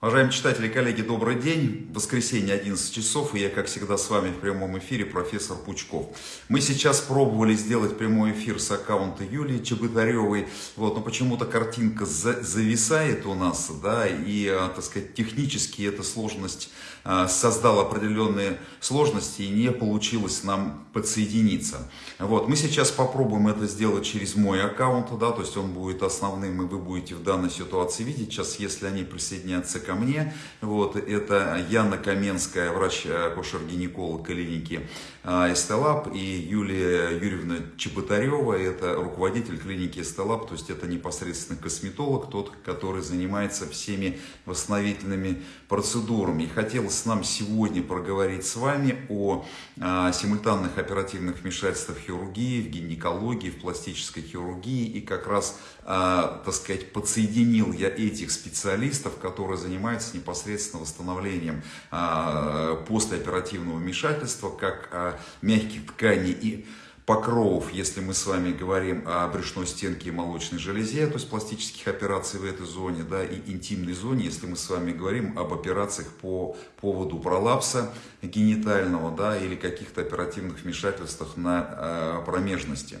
Уважаемые читатели, коллеги, добрый день. Воскресенье, 11 часов, и я, как всегда, с вами в прямом эфире, профессор Пучков. Мы сейчас пробовали сделать прямой эфир с аккаунта Юлии Чеботаревой, вот, но почему-то картинка за зависает у нас, да, и, а, так сказать, технически эта сложность а, создала определенные сложности, и не получилось нам подсоединиться. Вот, мы сейчас попробуем это сделать через мой аккаунт, да, то есть он будет основным, и вы будете в данной ситуации видеть. Сейчас, если они присоединятся ко мне. Вот, это Яна Каменская, врач-акушер-гинеколог клиники а, Эстелаб, и Юлия Юрьевна Чеботарева, это руководитель клиники Эстелаб, то есть это непосредственно косметолог, тот, который занимается всеми восстановительными процедурами. И хотелось нам сегодня проговорить с вами о а, симультанных оперативных вмешательствах в хирургии, в гинекологии, в пластической хирургии, и как раз, так сказать, подсоединил я этих специалистов, которые занимаются занимается непосредственно восстановлением а, послеоперативного вмешательства, как а, мягких тканей и покровов, если мы с вами говорим о брюшной стенке и молочной железе, то есть пластических операций в этой зоне, да, и интимной зоне, если мы с вами говорим об операциях по поводу пролапса генитального, да, или каких-то оперативных вмешательствах на э, промежности.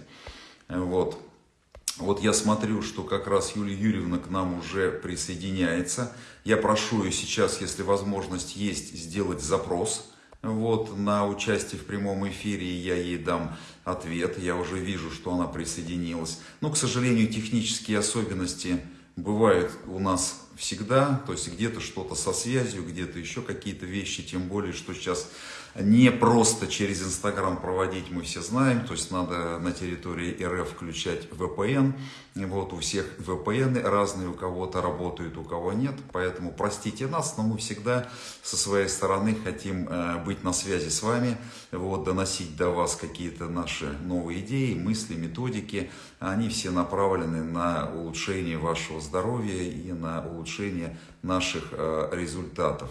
Вот. Вот я смотрю, что как раз Юлия Юрьевна к нам уже присоединяется. Я прошу ее сейчас, если возможность есть, сделать запрос вот, на участие в прямом эфире, и я ей дам ответ. Я уже вижу, что она присоединилась. Но, к сожалению, технические особенности бывают у нас всегда. То есть где-то что-то со связью, где-то еще какие-то вещи. Тем более, что сейчас не просто через Инстаграм проводить, мы все знаем, то есть надо на территории РФ включать VPN, вот у всех VPN разные, у кого-то работают, у кого нет, поэтому простите нас, но мы всегда со своей стороны хотим э, быть на связи с вами, вот, доносить до вас какие-то наши новые идеи, мысли, методики, они все направлены на улучшение вашего здоровья и на улучшение наших э, результатов.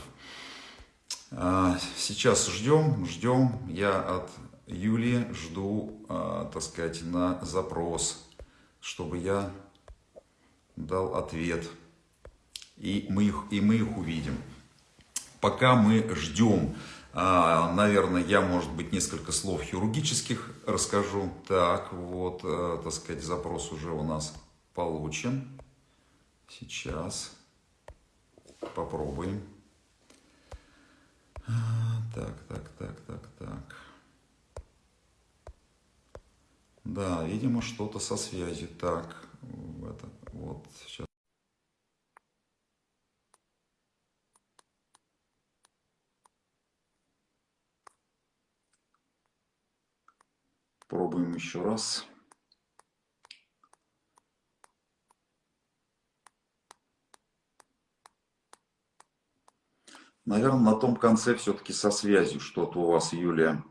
А, сейчас ждем, ждем. Я от Юлии жду, а, так сказать, на запрос, чтобы я дал ответ. И мы их, и мы их увидим. Пока мы ждем, а, наверное, я, может быть, несколько слов хирургических расскажу. Так, вот, так сказать, запрос уже у нас получен. Сейчас попробуем. Так, так, так, так, так. Да, видимо, что-то со связью. Так, это, вот, сейчас. Пробуем еще раз. Наверное, на том конце все-таки со связью что-то у вас, Юлия.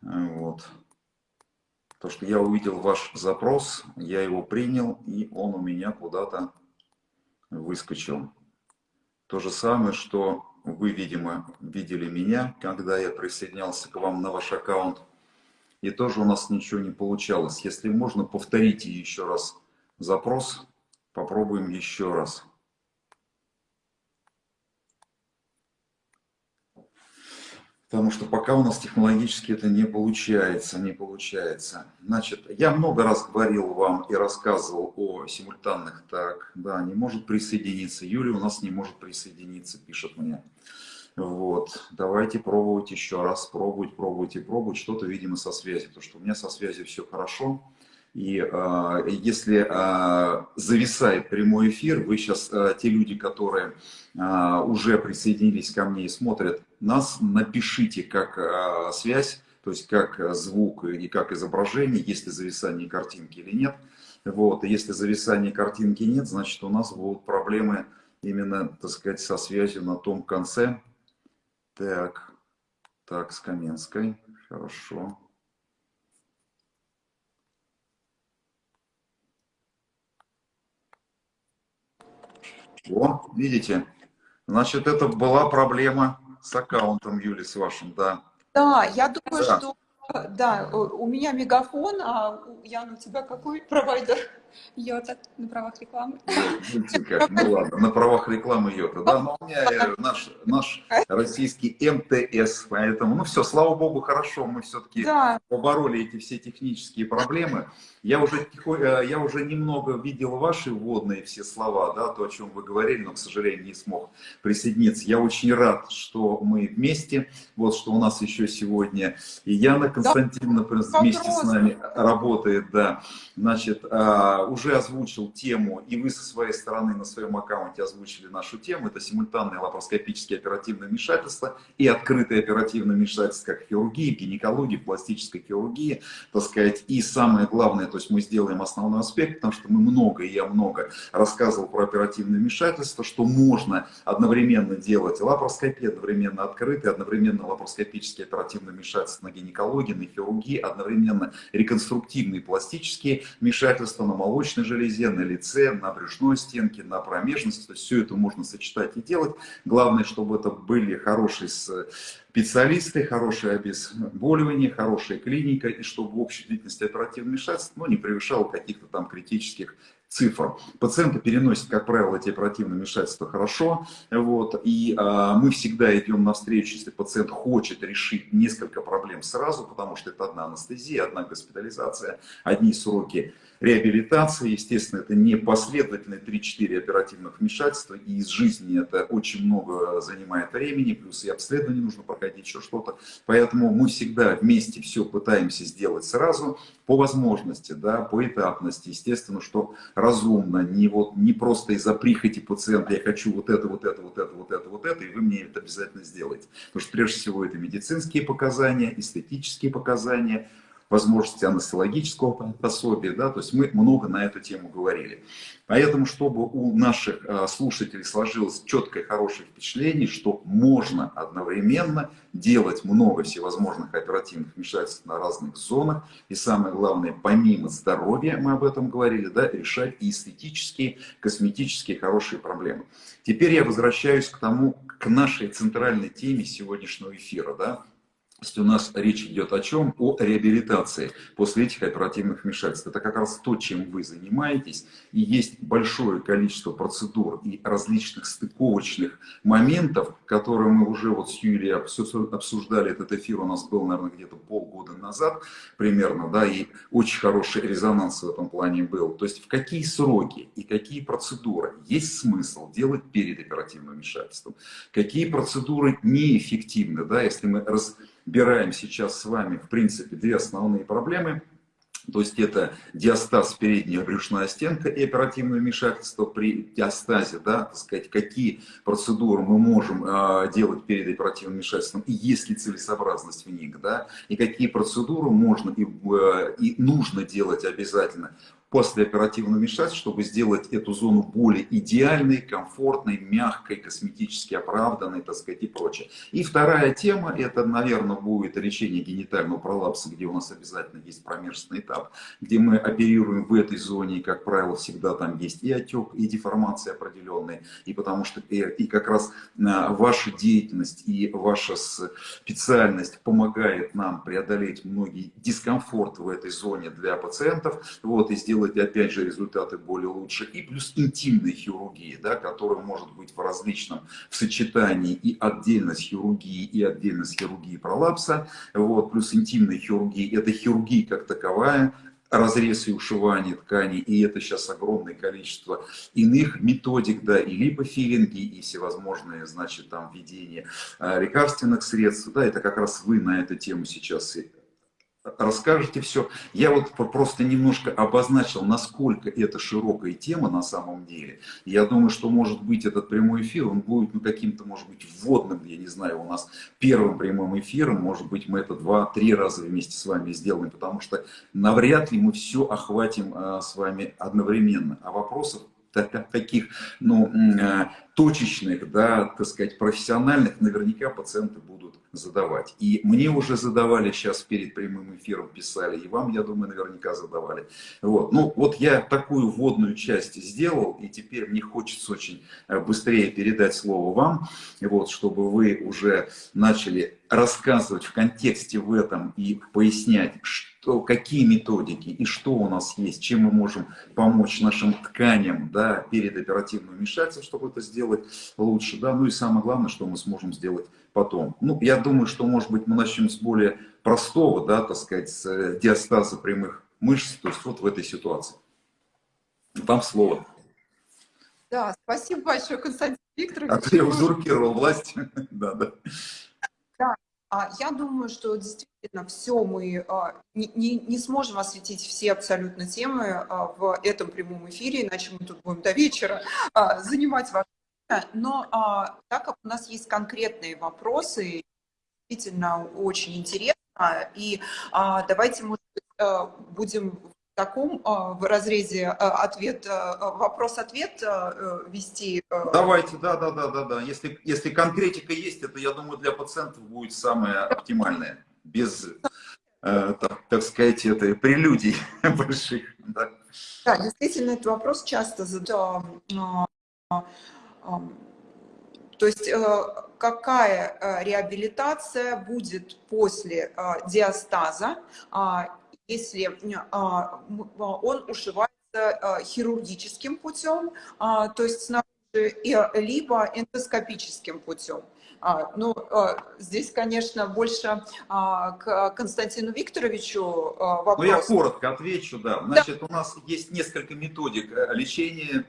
Вот. То, что я увидел ваш запрос, я его принял, и он у меня куда-то выскочил. То же самое, что вы, видимо, видели меня, когда я присоединялся к вам на ваш аккаунт. И тоже у нас ничего не получалось. Если можно, повторите еще раз запрос. Попробуем еще раз. Потому что пока у нас технологически это не получается, не получается. Значит, я много раз говорил вам и рассказывал о симультанных. Так, да, не может присоединиться. Юля у нас не может присоединиться, пишет мне. Вот, давайте пробовать еще раз, пробовать, пробовать и пробовать. Что-то, видимо, со связью, потому что у меня со связью все хорошо. И э, если э, зависает прямой эфир, вы сейчас, э, те люди, которые э, уже присоединились ко мне и смотрят нас, напишите как э, связь, то есть как звук и как изображение, есть ли зависание картинки или нет. Вот. Если зависания картинки нет, значит у нас будут проблемы именно, так сказать, со связью на том конце. Так, так, с Каменской, хорошо. О, видите? Значит, это была проблема с аккаунтом Юли, с вашим, да. Да, я думаю, да. что да, у меня мегафон, а Ян, у тебя какой провайдер? Йота на правах рекламы. Как, ну ладно, на правах рекламы Йота, да, но у меня наш, наш российский МТС, поэтому, ну все, слава богу, хорошо, мы все-таки да. побороли эти все технические проблемы. Я уже, э, я уже немного видел ваши вводные все слова, да, то, о чем вы говорили, но, к сожалению, не смог присоединиться. Я очень рад, что мы вместе, вот что у нас еще сегодня и Яна Константиновна да, вместе с нами работает, да. Значит, а, уже озвучил тему, и вы со своей стороны на своем аккаунте озвучили нашу тему, это симультанное лапароскопическое оперативное вмешательство и открытое оперативное вмешательство, как хирургии, гинекологии, пластической хирургии, так сказать, и самое главное, то есть мы сделаем основной аспект, потому что мы много, и я много рассказывал про оперативное вмешательство, что можно одновременно делать лапароскопию, одновременно открытый, одновременно лапароскопические оперативное вмешательство на гинекологии, на хирургии, одновременно реконструктивные пластические вмешательства на молочной железе, на лице, на брюшной стенке, на промежности. То есть все это можно сочетать и делать. Главное, чтобы это были хорошие специалисты, хорошее обезболивание, хорошая клиника, и чтобы общая длительность оперативного вмешательства ну, не превышала каких-то там критических цифр. Пациенты переносят, как правило, эти оперативные вмешательства хорошо, вот, и а, мы всегда идем навстречу, если пациент хочет решить несколько проблем сразу, потому что это одна анестезия, одна госпитализация, одни сроки реабилитации. Естественно, это не последовательные 3-4 оперативных вмешательства, и из жизни это очень много занимает времени, плюс и обследование нужно проходить, еще что-то. Поэтому мы всегда вместе все пытаемся сделать сразу, по возможности, да, по этапности. Естественно, что разумно, не, вот, не просто из-за прихоти пациента, я хочу вот это, вот это, вот это, вот это, вот это, и вы мне это обязательно сделаете. Потому что прежде всего это медицинские показания, эстетические показания, возможности анестезиологического пособия, да, то есть мы много на эту тему говорили. Поэтому, чтобы у наших э, слушателей сложилось четкое, хорошее впечатление, что можно одновременно делать много всевозможных оперативных вмешательств на разных зонах, и самое главное, помимо здоровья, мы об этом говорили, да, решать и эстетические, косметические хорошие проблемы. Теперь я возвращаюсь к тому, к нашей центральной теме сегодняшнего эфира, да, есть у нас речь идет о чем? О реабилитации после этих оперативных вмешательств. Это как раз то, чем вы занимаетесь. И есть большое количество процедур и различных стыковочных моментов, которые мы уже вот с Юлией обсуждали. Этот эфир у нас был, наверное, где-то полгода назад примерно, да, и очень хороший резонанс в этом плане был. То есть в какие сроки и какие процедуры есть смысл делать перед оперативным вмешательством, какие процедуры неэффективны, да, если мы раз разбираем сейчас с вами, в принципе, две основные проблемы. То есть это диастаз передняя брюшная стенка и оперативное вмешательство при диастазе, да, так сказать, какие процедуры мы можем э, делать перед оперативным вмешательством и есть ли целесообразность в них, да, и какие процедуры можно и, э, и нужно делать обязательно после оперативного вмешательства, чтобы сделать эту зону более идеальной, комфортной, мягкой, косметически оправданной, так сказать, и прочее. И вторая тема, это, наверное, будет лечение генитального пролапса, где у нас обязательно есть промежный этап, где мы оперируем в этой зоне, и, как правило, всегда там есть и отек, и деформация определенная, и потому что и, и как раз а, ваша деятельность и ваша специальность помогает нам преодолеть многие дискомфорты в этой зоне для пациентов, вот, и сделать делать, опять же, результаты более лучше. И плюс интимной хирургии, да, которая может быть в различном в сочетании и отдельность хирургии, и отдельность хирургии пролапса. Вот, плюс интимной хирургии, это хирургия как таковая, разрез и ушивание тканей, и это сейчас огромное количество иных методик, да, и липофилинги, и всевозможные, значит, там, введение э, лекарственных средств, да, это как раз вы на эту тему сейчас расскажете все. Я вот просто немножко обозначил, насколько это широкая тема на самом деле. Я думаю, что может быть этот прямой эфир, он будет ну, каким-то, может быть, вводным, я не знаю, у нас первым прямым эфиром, может быть, мы это два-три раза вместе с вами сделаем, потому что навряд ли мы все охватим а, с вами одновременно. А вопросов таких, ну, а, точечных, да, так сказать, профессиональных, наверняка пациенты будут задавать. И мне уже задавали сейчас перед прямым эфиром, писали, и вам, я думаю, наверняка задавали. Вот. Ну, вот я такую вводную часть сделал, и теперь мне хочется очень э, быстрее передать слово вам, вот, чтобы вы уже начали рассказывать в контексте в этом и пояснять, что, какие методики и что у нас есть, чем мы можем помочь нашим тканям да, перед оперативным вмешательством, чтобы это сделать лучше. Да? Ну и самое главное, что мы сможем сделать потом. Ну, я думаю, что, может быть, мы начнем с более простого, да, так сказать, с э, диастаза прямых мышц, то есть вот в этой ситуации. Вам слово. Да, спасибо большое, Константин Викторович. А я узурпировал власть. да, да. А я думаю, что действительно все мы а, не, не, не сможем осветить все абсолютно темы а, в этом прямом эфире, иначе мы тут будем до вечера занимать ваше но а, так как у нас есть конкретные вопросы, действительно очень интересно, и давайте, а, будем таком а, в разрезе а, ответ, а, вопрос-ответ вести. Давайте, да, да, да, да, да. Если, если конкретика есть, это, я думаю, для пациентов будет самое оптимальное, без, так, так сказать, этой прелюдий больших. Да. да, действительно, этот вопрос часто задают то есть э, какая э, реабилитация будет после э, диастаза, если а, он ушивается хирургическим путем, а, то есть снаружи, либо эндоскопическим путем. Ну, здесь, конечно, больше к Константину Викторовичу вопрос. Ну, я коротко отвечу, да. Значит, да. у нас есть несколько методик лечения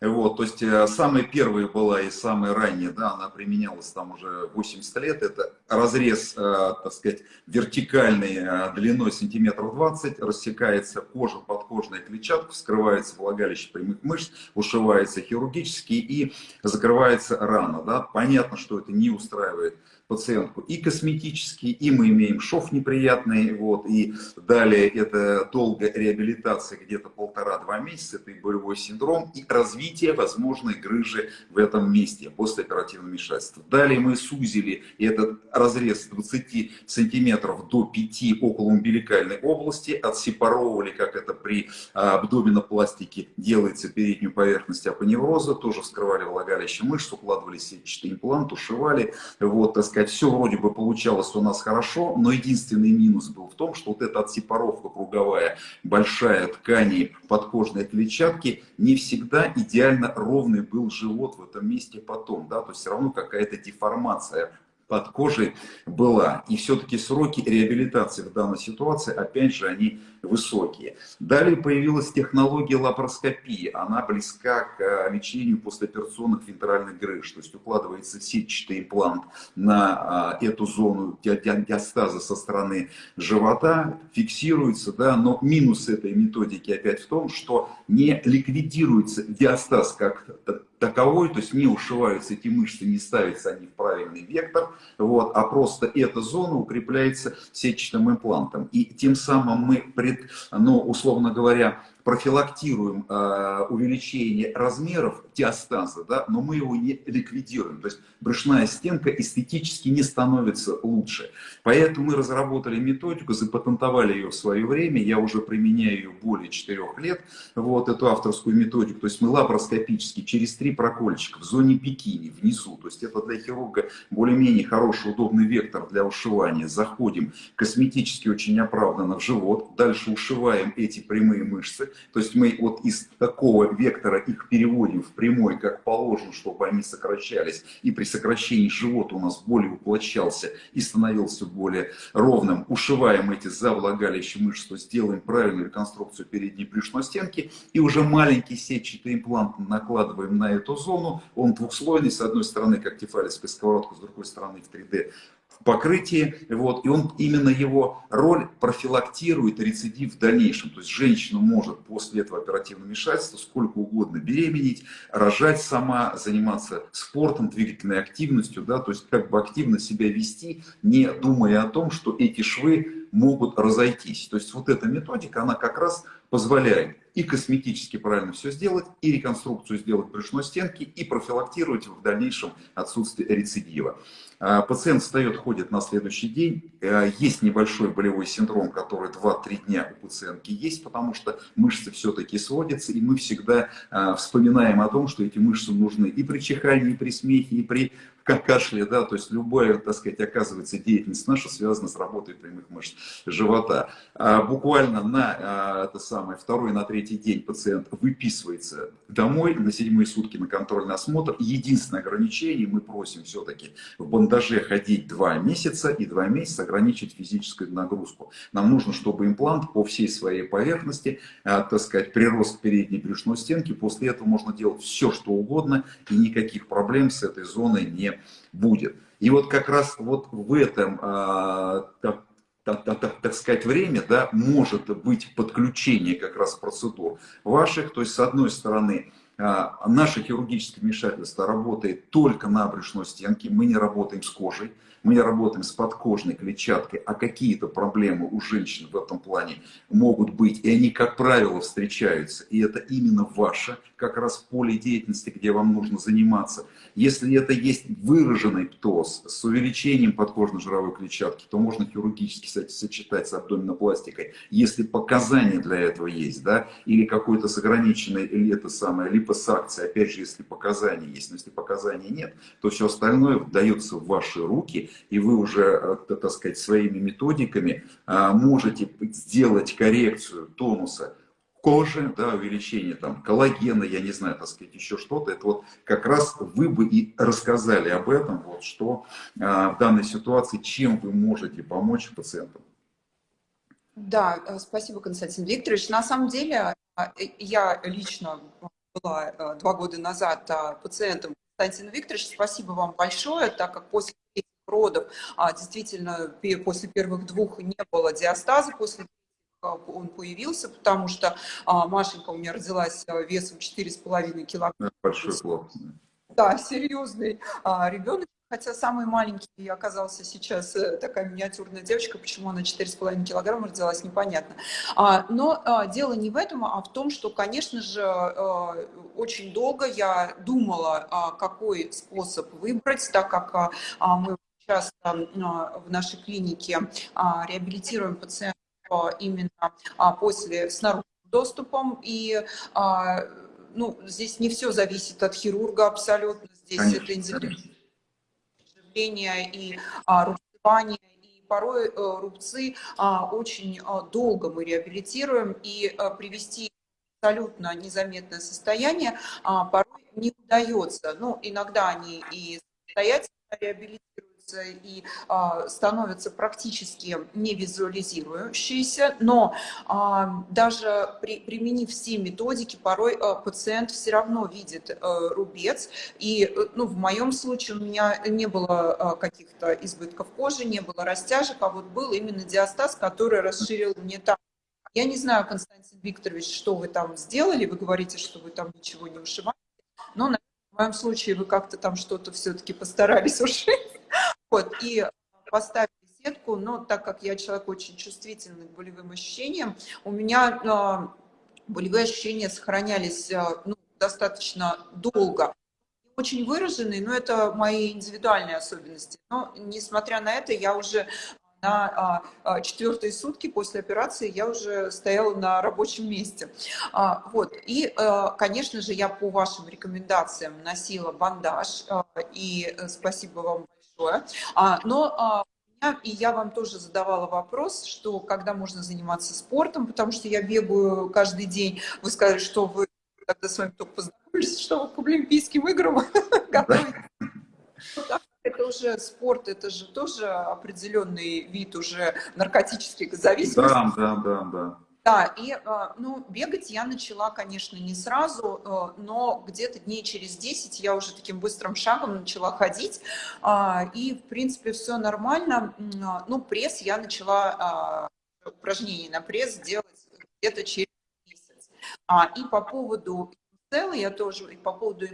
вот, то есть э, самая первая была и самая ранняя, да, она применялась там уже 80 лет, это разрез, э, так сказать, вертикальный э, длиной сантиметров 20, рассекается кожа, подкожная клетчатка, вскрывается влагалище прямых мышц, ушивается хирургически и закрывается рана, да. Понятно, что это не устраивает пациентку и косметический, и мы имеем шов неприятный, вот, и далее это долгая реабилитация, где-то полтора-два месяца, это и болевой синдром, и развитие возможной грыжи в этом месте после оперативного вмешательства. Далее мы сузили этот разрез с 20 сантиметров до 5 около умбиликальной области, отсепаровывали, как это при абдоминопластике делается переднюю поверхность апоневроза, тоже вскрывали влагалище мышц, укладывали сетчатый имплант, ушивали, вот, так сказать, все вроде бы получалось у нас хорошо, но единственный минус был в том, что вот эта отсепаровка круговая, большая ткани подкожной клетчатки, не всегда идеально ровный был живот в этом месте потом, да, то есть все равно какая-то деформация под кожей была. И все-таки сроки реабилитации в данной ситуации, опять же, они высокие. Далее появилась технология лапароскопии. Она близка к э, лечению послеоперационных вентральных грыж. То есть укладывается сетчатый имплант на а, эту зону диастаза со стороны живота, фиксируется, да, но минус этой методики опять в том, что не ликвидируется диастаз как таковой, то есть не ушиваются эти мышцы, не ставятся они в правильный вектор, вот, а просто эта зона укрепляется сетчатым имплантом. И тем самым мы, пред, ну, условно говоря, профилактируем э, увеличение размеров диастаза, да, но мы его не ликвидируем. То есть брюшная стенка эстетически не становится лучше. Поэтому мы разработали методику, запатентовали ее в свое время. Я уже применяю ее более 4 лет, вот эту авторскую методику. То есть мы лапароскопически через три прокольчика в зоне бикини внизу. То есть это для хирурга более-менее хороший, удобный вектор для ушивания. Заходим косметически очень оправданно в живот. Дальше ушиваем эти прямые мышцы. То есть мы вот из такого вектора их переводим в прямой, как положено, чтобы они сокращались. И при сокращении живот у нас более уплощался и становился более ровным. Ушиваем эти завлагалища мышц, то есть делаем правильную реконструкцию передней брюшной стенки. И уже маленький сетчатый имплант накладываем на эту зону. Он двухслойный, с одной стороны, как тефалевская сковородка, с другой стороны в 3D покрытии, вот, и он именно его роль профилактирует рецидив в дальнейшем. То есть женщина может после этого оперативного вмешательства сколько угодно беременеть, рожать сама, заниматься спортом, двигательной активностью, да, то есть как бы активно себя вести, не думая о том, что эти швы могут разойтись. То есть вот эта методика, она как раз позволяет и косметически правильно все сделать, и реконструкцию сделать брюшной стенки, и профилактировать в дальнейшем отсутствие рецидива. А, пациент встает, ходит на следующий день. А, есть небольшой болевой синдром, который 2-3 дня у пациентки есть, потому что мышцы все-таки сводятся, и мы всегда а, вспоминаем о том, что эти мышцы нужны и при чихании, и при смехе, и при кашле, да, то есть любая, так сказать, оказывается деятельность наша связана с работой прямых мышц живота. А буквально на это самое, второй, на третий день пациент выписывается домой, на седьмые сутки на контрольный осмотр. Единственное ограничение, мы просим все-таки в бандаже ходить два месяца и два месяца ограничить физическую нагрузку. Нам нужно, чтобы имплант по всей своей поверхности, а, так сказать, прирос к передней брюшной стенке. После этого можно делать все, что угодно, и никаких проблем с этой зоной не будет. И вот как раз вот в этом, а, так, так, так, так сказать, время, да, может быть подключение как раз процедур ваших, то есть с одной стороны, наше хирургическое вмешательство работает только на брюшной стенке, мы не работаем с кожей, мы работаем с подкожной клетчаткой, а какие-то проблемы у женщин в этом плане могут быть, и они, как правило, встречаются, и это именно ваше, как раз поле деятельности, где вам нужно заниматься. Если это есть выраженный птоз с увеличением подкожно-жировой клетчатки, то можно хирургически сочетать с абдоминопластикой, если показания для этого есть, да, или какой-то с ограниченной, или это самое, липосакция, опять же, если показания есть, но если показаний нет, то все остальное дается в ваши руки, и вы уже, э, так сказать, своими методиками а, можете сделать коррекцию тонуса кожи, да, увеличение там коллагена, я не знаю, так сказать, еще что-то, это вот как раз вы бы и рассказали об этом, вот что а, в данной ситуации, чем вы можете помочь пациентам. Да, э, спасибо, Константин Викторович. На самом деле, э, я лично была э, два года назад пациентом Константина Викторовича. Спасибо вам большое, так как после родов действительно после первых двух не было диастаза, после он появился, потому что а, Машенька у меня родилась а, весом 4,5 килограмма. Большой плод. Да, серьезный а, ребенок. Хотя самый маленький оказался сейчас э, такая миниатюрная девочка, почему она 4,5 килограмма родилась, непонятно. А, но а, дело не в этом, а в том, что, конечно же, а, очень долго я думала, а, какой способ выбрать, так как а, мы часто а, в нашей клинике а, реабилитируем пациентов именно а, после с наружным доступом. И а, ну, здесь не все зависит от хирурга абсолютно. Здесь конечно, это индивидуальное и рубцевание. И порой э, рубцы очень долго мы реабилитируем. И привести абсолютно незаметное состояние порой не удается. Ну, иногда они и самостоятельно реабилитируют и а, становятся практически невизуализирующиеся, но а, даже при, применив все методики, порой а, пациент все равно видит а, рубец, и ну, в моем случае у меня не было а, каких-то избытков кожи, не было растяжек, а вот был именно диастаз, который расширил мне там я не знаю, Константин Викторович, что вы там сделали. Вы говорите, что вы там ничего не ушиваете. Но в моем случае вы как-то там что-то все-таки постарались ушить. Вот, и поставили сетку, но так как я человек очень чувствительный к болевым ощущениям, у меня э, болевые ощущения сохранялись э, ну, достаточно долго. Очень выраженные, но это мои индивидуальные особенности. Но, несмотря на это, я уже на а, а, четвертые сутки после операции я уже стояла на рабочем месте. А, вот. И, конечно же, я по вашим рекомендациям носила бандаж, и э, спасибо вам большое. Но и я вам тоже задавала вопрос, что когда можно заниматься спортом, потому что я бегаю каждый день. Вы сказали, что вы когда с вами только познакомились, что вы к Олимпийским играм готовитесь это уже спорт, это же тоже определенный вид уже наркотических зависимостей. Да, да, да, да. Да, и а, ну, бегать я начала, конечно, не сразу, э, но где-то дней через 10 я уже таким быстрым шагом начала ходить, а, и, в принципе, все нормально. А, ну, пресс я начала, упражнения на пресс делать где-то через месяц. И по поводу целой я тоже, и по поводу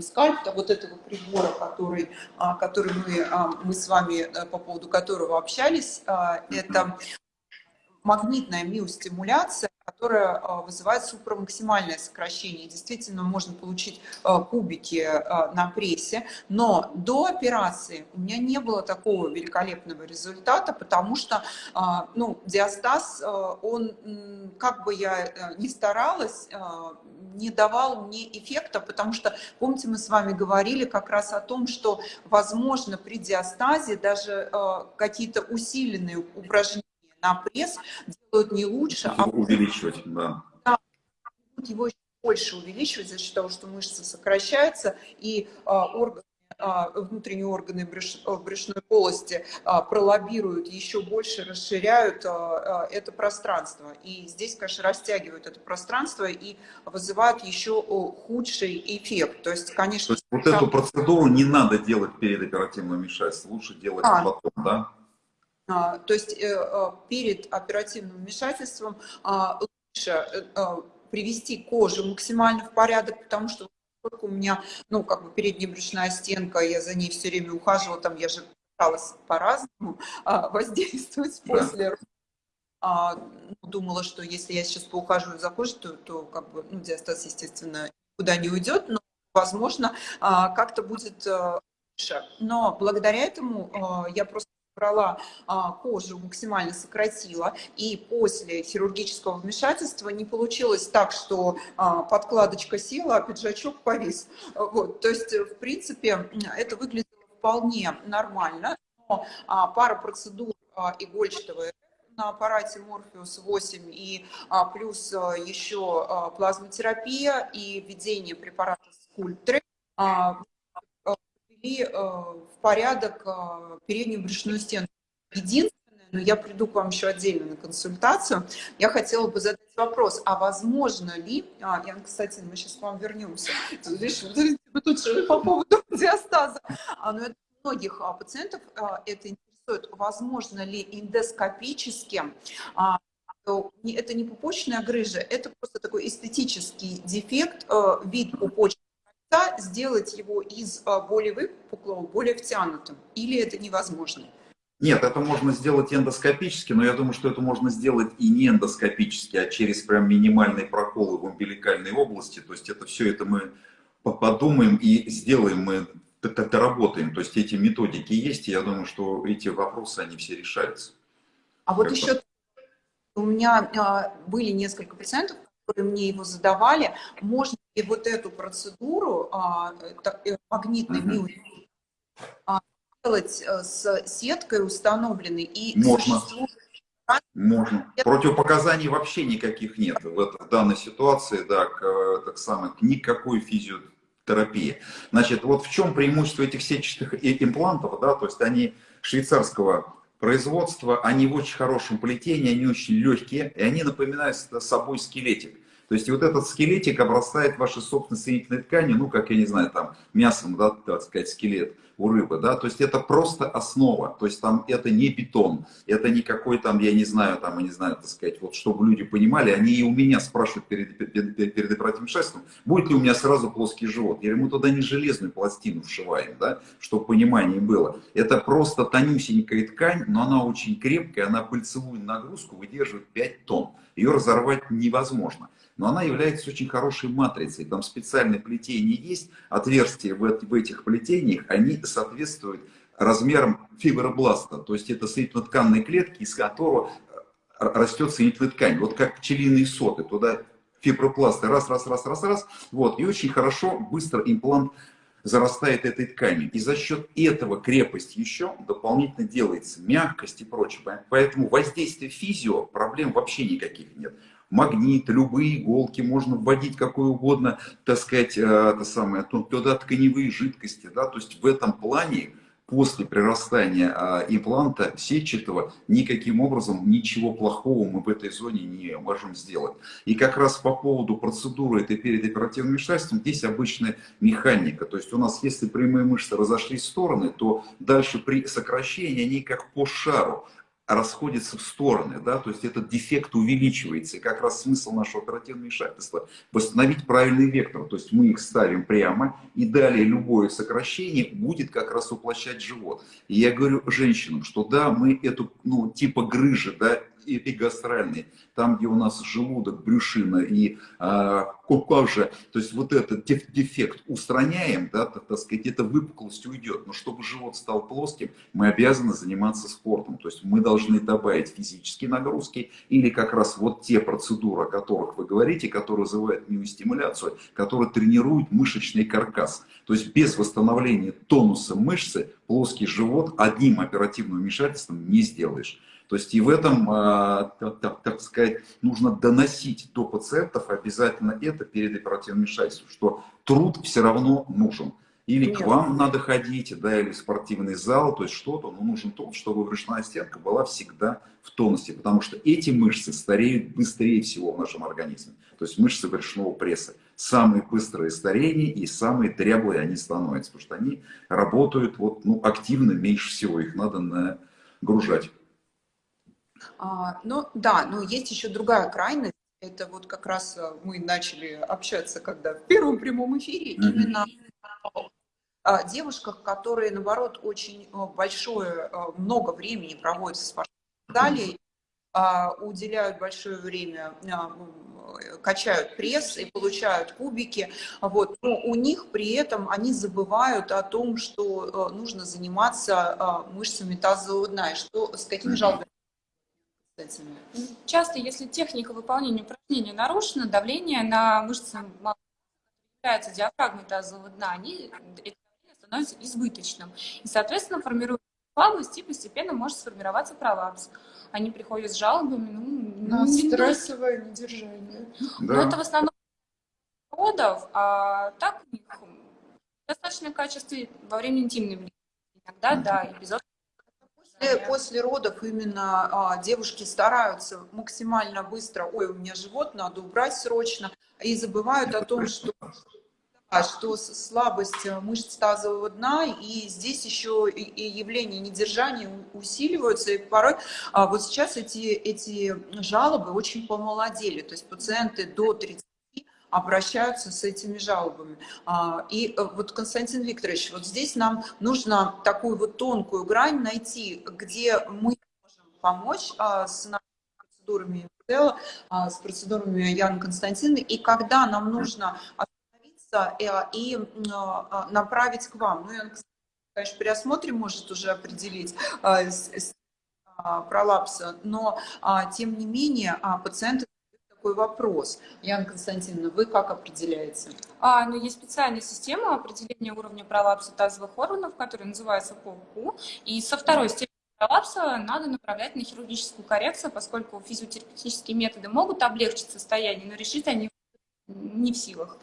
скальпта, вот этого прибора, который, а, который мы, а, мы с вами, э, по поводу которого общались, а, это магнитная миостимуляция, которая а, вызывает супрамаксимальное сокращение. Действительно, можно получить а, кубики а, на прессе, но до операции у меня не было такого великолепного результата, потому что ну, диастаз, он, как бы я э, ни старалась, не давал мне эффекта, потому что, помните, мы с вами говорили как раз о том, что, возможно, при диастазе даже какие-то усиленные упражнения на пресс делают не лучше, а увеличивать, да. да его еще больше увеличивать за счет того, что мышцы сокращаются и а, органы а, внутренние органы брюш, брюшной полости а, пролоббируют, еще больше расширяют а, это пространство. И здесь, конечно, растягивают это пространство и вызывают еще худший эффект. То есть, конечно... То есть, вот эту процедуру не надо делать перед оперативным вмешательством, лучше делать а, потом, да? А, то есть э, э, перед оперативным вмешательством а, лучше э, привести кожу максимально в порядок, потому что у меня, ну, как бы передняя брюшная стенка, я за ней все время ухаживала, там я же пыталась по-разному а, воздействовать после ну, думала, что если я сейчас поухаживаю за кожей, то, то как бы, ну, диастаз, естественно, никуда не уйдет, но, возможно, как-то будет лучше. Но благодаря этому я просто брала а, кожу, максимально сократила, и после хирургического вмешательства не получилось так, что а, подкладочка села, а пиджачок повис. Вот, то есть, в принципе, это выглядело вполне нормально, но а, пара процедур а, игольчатого на аппарате Morpheus 8 и а, плюс а, еще а, плазмотерапия и введение препарата Скульптры а, привели э, в порядок э, переднюю брюшную стенку. Единственное, но я приду к вам еще отдельно на консультацию, я хотела бы задать вопрос, а возможно ли, а, Ян, кстати, мы сейчас к вам вернемся, видишь, вы тут же по поводу диастаза, а, но это многих а, пациентов а, это интересует, возможно ли эндоскопически это не пупочная грыжа, это просто такой эстетический дефект, э, вид пупочной сделать его из а, более выпуклого, более втянутым? Или это невозможно? Нет, это можно сделать эндоскопически, но я думаю, что это можно сделать и не эндоскопически, а через прям минимальные проколы в умбиликальной области. То есть это все это мы подумаем и сделаем, мы доработаем. То есть эти методики есть, и я думаю, что эти вопросы, они все решаются. А вот еще у меня а, были несколько пациентов, которые мне его задавали, можно ли вот эту процедуру а, э, магнитной миотерапии а, делать э, с сеткой установленной и можно. Можно. Противопоказаний вообще никаких нет в, это, в данной ситуации, да, к, э, так самое, к никакой физиотерапии. Значит, вот в чем преимущество этих сетчатых имплантов, да, то есть они швейцарского производства, они в очень хорошем плетении, они очень легкие, и они напоминают собой скелетик. То есть вот этот скелетик обрастает вашей собственной соединительной тканью, ну, как, я не знаю, там, мясом, да, так сказать, скелет у рыбы, да, то есть это просто основа, то есть там это не бетон, это не какой там, я не знаю, там, я не знаю, так сказать, вот чтобы люди понимали, они и у меня спрашивают перед, перед, перед оперативным шествием, будет ли у меня сразу плоский живот, говорю, мы туда не железную пластину вшиваем, да, чтобы понимание было, это просто тонюсенькая ткань, но она очень крепкая, она пыльцевую нагрузку выдерживает 5 тонн, ее разорвать невозможно но она является очень хорошей матрицей. Там специальное плетение есть, отверстия в, в этих плетениях, они соответствуют размерам фибробласта, то есть это соединительно-тканные клетки, из которого э, растет соединительная ткань. Вот как пчелиные соты, туда фибропласты раз, раз, раз, раз, раз, вот, и очень хорошо, быстро имплант зарастает этой тканью. И за счет этого крепость еще дополнительно делается, мягкость и прочее. Поэтому воздействие физио, проблем вообще никаких нет магнит, любые иголки, можно вводить какое угодно, так сказать, э, это самое, туда тканевые жидкости, да, то есть в этом плане после прирастания а, импланта сетчатого никаким образом ничего плохого мы в этой зоне не можем сделать. И как раз по поводу процедуры этой перед оперативным вмешательством здесь обычная механика. То есть у нас, если прямые мышцы разошлись в стороны, то дальше при сокращении они как по шару расходятся в стороны, да, то есть этот дефект увеличивается. И как раз смысл нашего оперативного вмешательства – восстановить правильный вектор. То есть мы их ставим прямо, и далее любое сокращение будет как раз уплощать живот. И я говорю женщинам, что да, мы эту, ну, типа грыжи, да, эпигастральный, там, где у нас желудок, брюшина и э, кожа, то есть вот этот дефект устраняем, да, так, так сказать, эта выпуклость уйдет. Но чтобы живот стал плоским, мы обязаны заниматься спортом. То есть мы должны добавить физические нагрузки или как раз вот те процедуры, о которых вы говорите, которые вызывают миостимуляцию, которые тренируют мышечный каркас. То есть без восстановления тонуса мышцы плоский живот одним оперативным вмешательством не сделаешь. То есть и в этом, а, так, так сказать, нужно доносить до пациентов обязательно это перед оперативным вмешательством, что труд все равно нужен. Или Нет. к вам надо ходить, да, или в спортивный зал, то есть что-то, но нужен труд, чтобы брюшная стенка была всегда в тонусе, потому что эти мышцы стареют быстрее всего в нашем организме. То есть мышцы брюшного пресса. Самые быстрые старения и самые дряблые они становятся, потому что они работают вот, ну, активно меньше всего, их надо нагружать. А, ну да, но есть еще другая крайность. Это вот как раз э, мы начали общаться, когда в первом прямом эфире, mm-hmm. именно о девушках, которые, наоборот, очень э, большое, э, много времени проводят спортивном зале, mm-hmm. уделяют большое время, качают пресс и получают кубики. Вот. Но у них при этом они забывают о том, что нужно заниматься мышцами тазового дна, и что, с какими жалобами этими? Часто, если техника выполнения упражнения нарушена, давление на мышцы является диафрагмой тазового дна, они, это давление становится избыточным. И, соответственно, формируется слабость и постепенно может сформироваться пролапс. Они приходят с жалобами, ну, на не стрессовое недержание. Да. Но это в основном родов, а так у них достаточно качество во время интимной близости. Иногда, да, эпизод После, после родов именно а, девушки стараются максимально быстро, ой, у меня живот, надо убрать срочно, и забывают о том, что, что слабость мышц тазового дна, и здесь еще и, и явления недержания усиливаются, и порой а, вот сейчас эти, эти жалобы очень помолодели, то есть пациенты до 30 обращаются с этими жалобами. А, и э, вот, Константин Викторович, вот здесь нам нужно такую вот тонкую грань найти, где мы можем помочь а, с нашими процедурами а, с процедурами Яны Константиновны, и когда нам нужно остановиться э, и направить к вам. Ну, Яна конечно, при осмотре может уже определить пролапса, но тем не менее пациенты такой вопрос. Яна Константиновна, вы как определяете? А, ну, есть специальная система определения уровня пролапса тазовых органов, которая называется ПОКУ. И со второй степени пролапса надо направлять на хирургическую коррекцию, поскольку физиотерапевтические методы могут облегчить состояние, но решить они не в силах.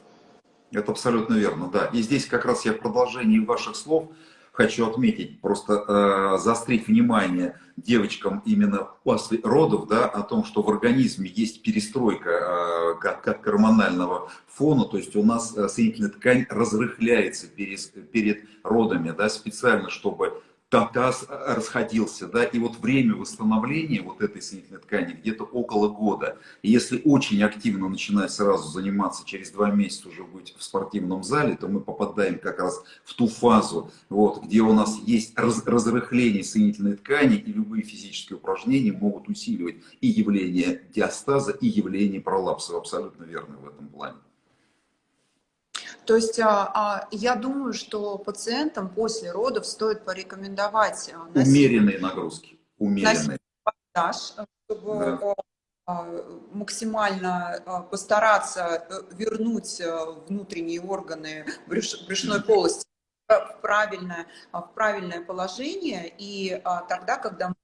Это абсолютно верно, да. И здесь как раз я в продолжении ваших слов хочу отметить, просто э, заострить внимание девочкам именно после родов, да, о том, что в организме есть перестройка э, как, как гормонального фона, то есть у нас э, соединительная ткань разрыхляется перед, перед родами, да, специально, чтобы таз расходился, да, и вот время восстановления вот этой соединительной ткани где-то около года. И если очень активно начинать сразу заниматься, через два месяца уже быть в спортивном зале, то мы попадаем как раз в ту фазу, вот, где у нас есть раз, разрыхление соединительной ткани, и любые физические упражнения могут усиливать и явление диастаза, и явление пролапса. Абсолютно верно в этом плане. То есть а, а, я думаю, что пациентам после родов стоит порекомендовать а, умеренные нагрузки, умеренные. Массаж, чтобы да. максимально постараться э, вернуть э, внутренние органы брюш, брюшной полости в правильное, в правильное положение, и тогда, когда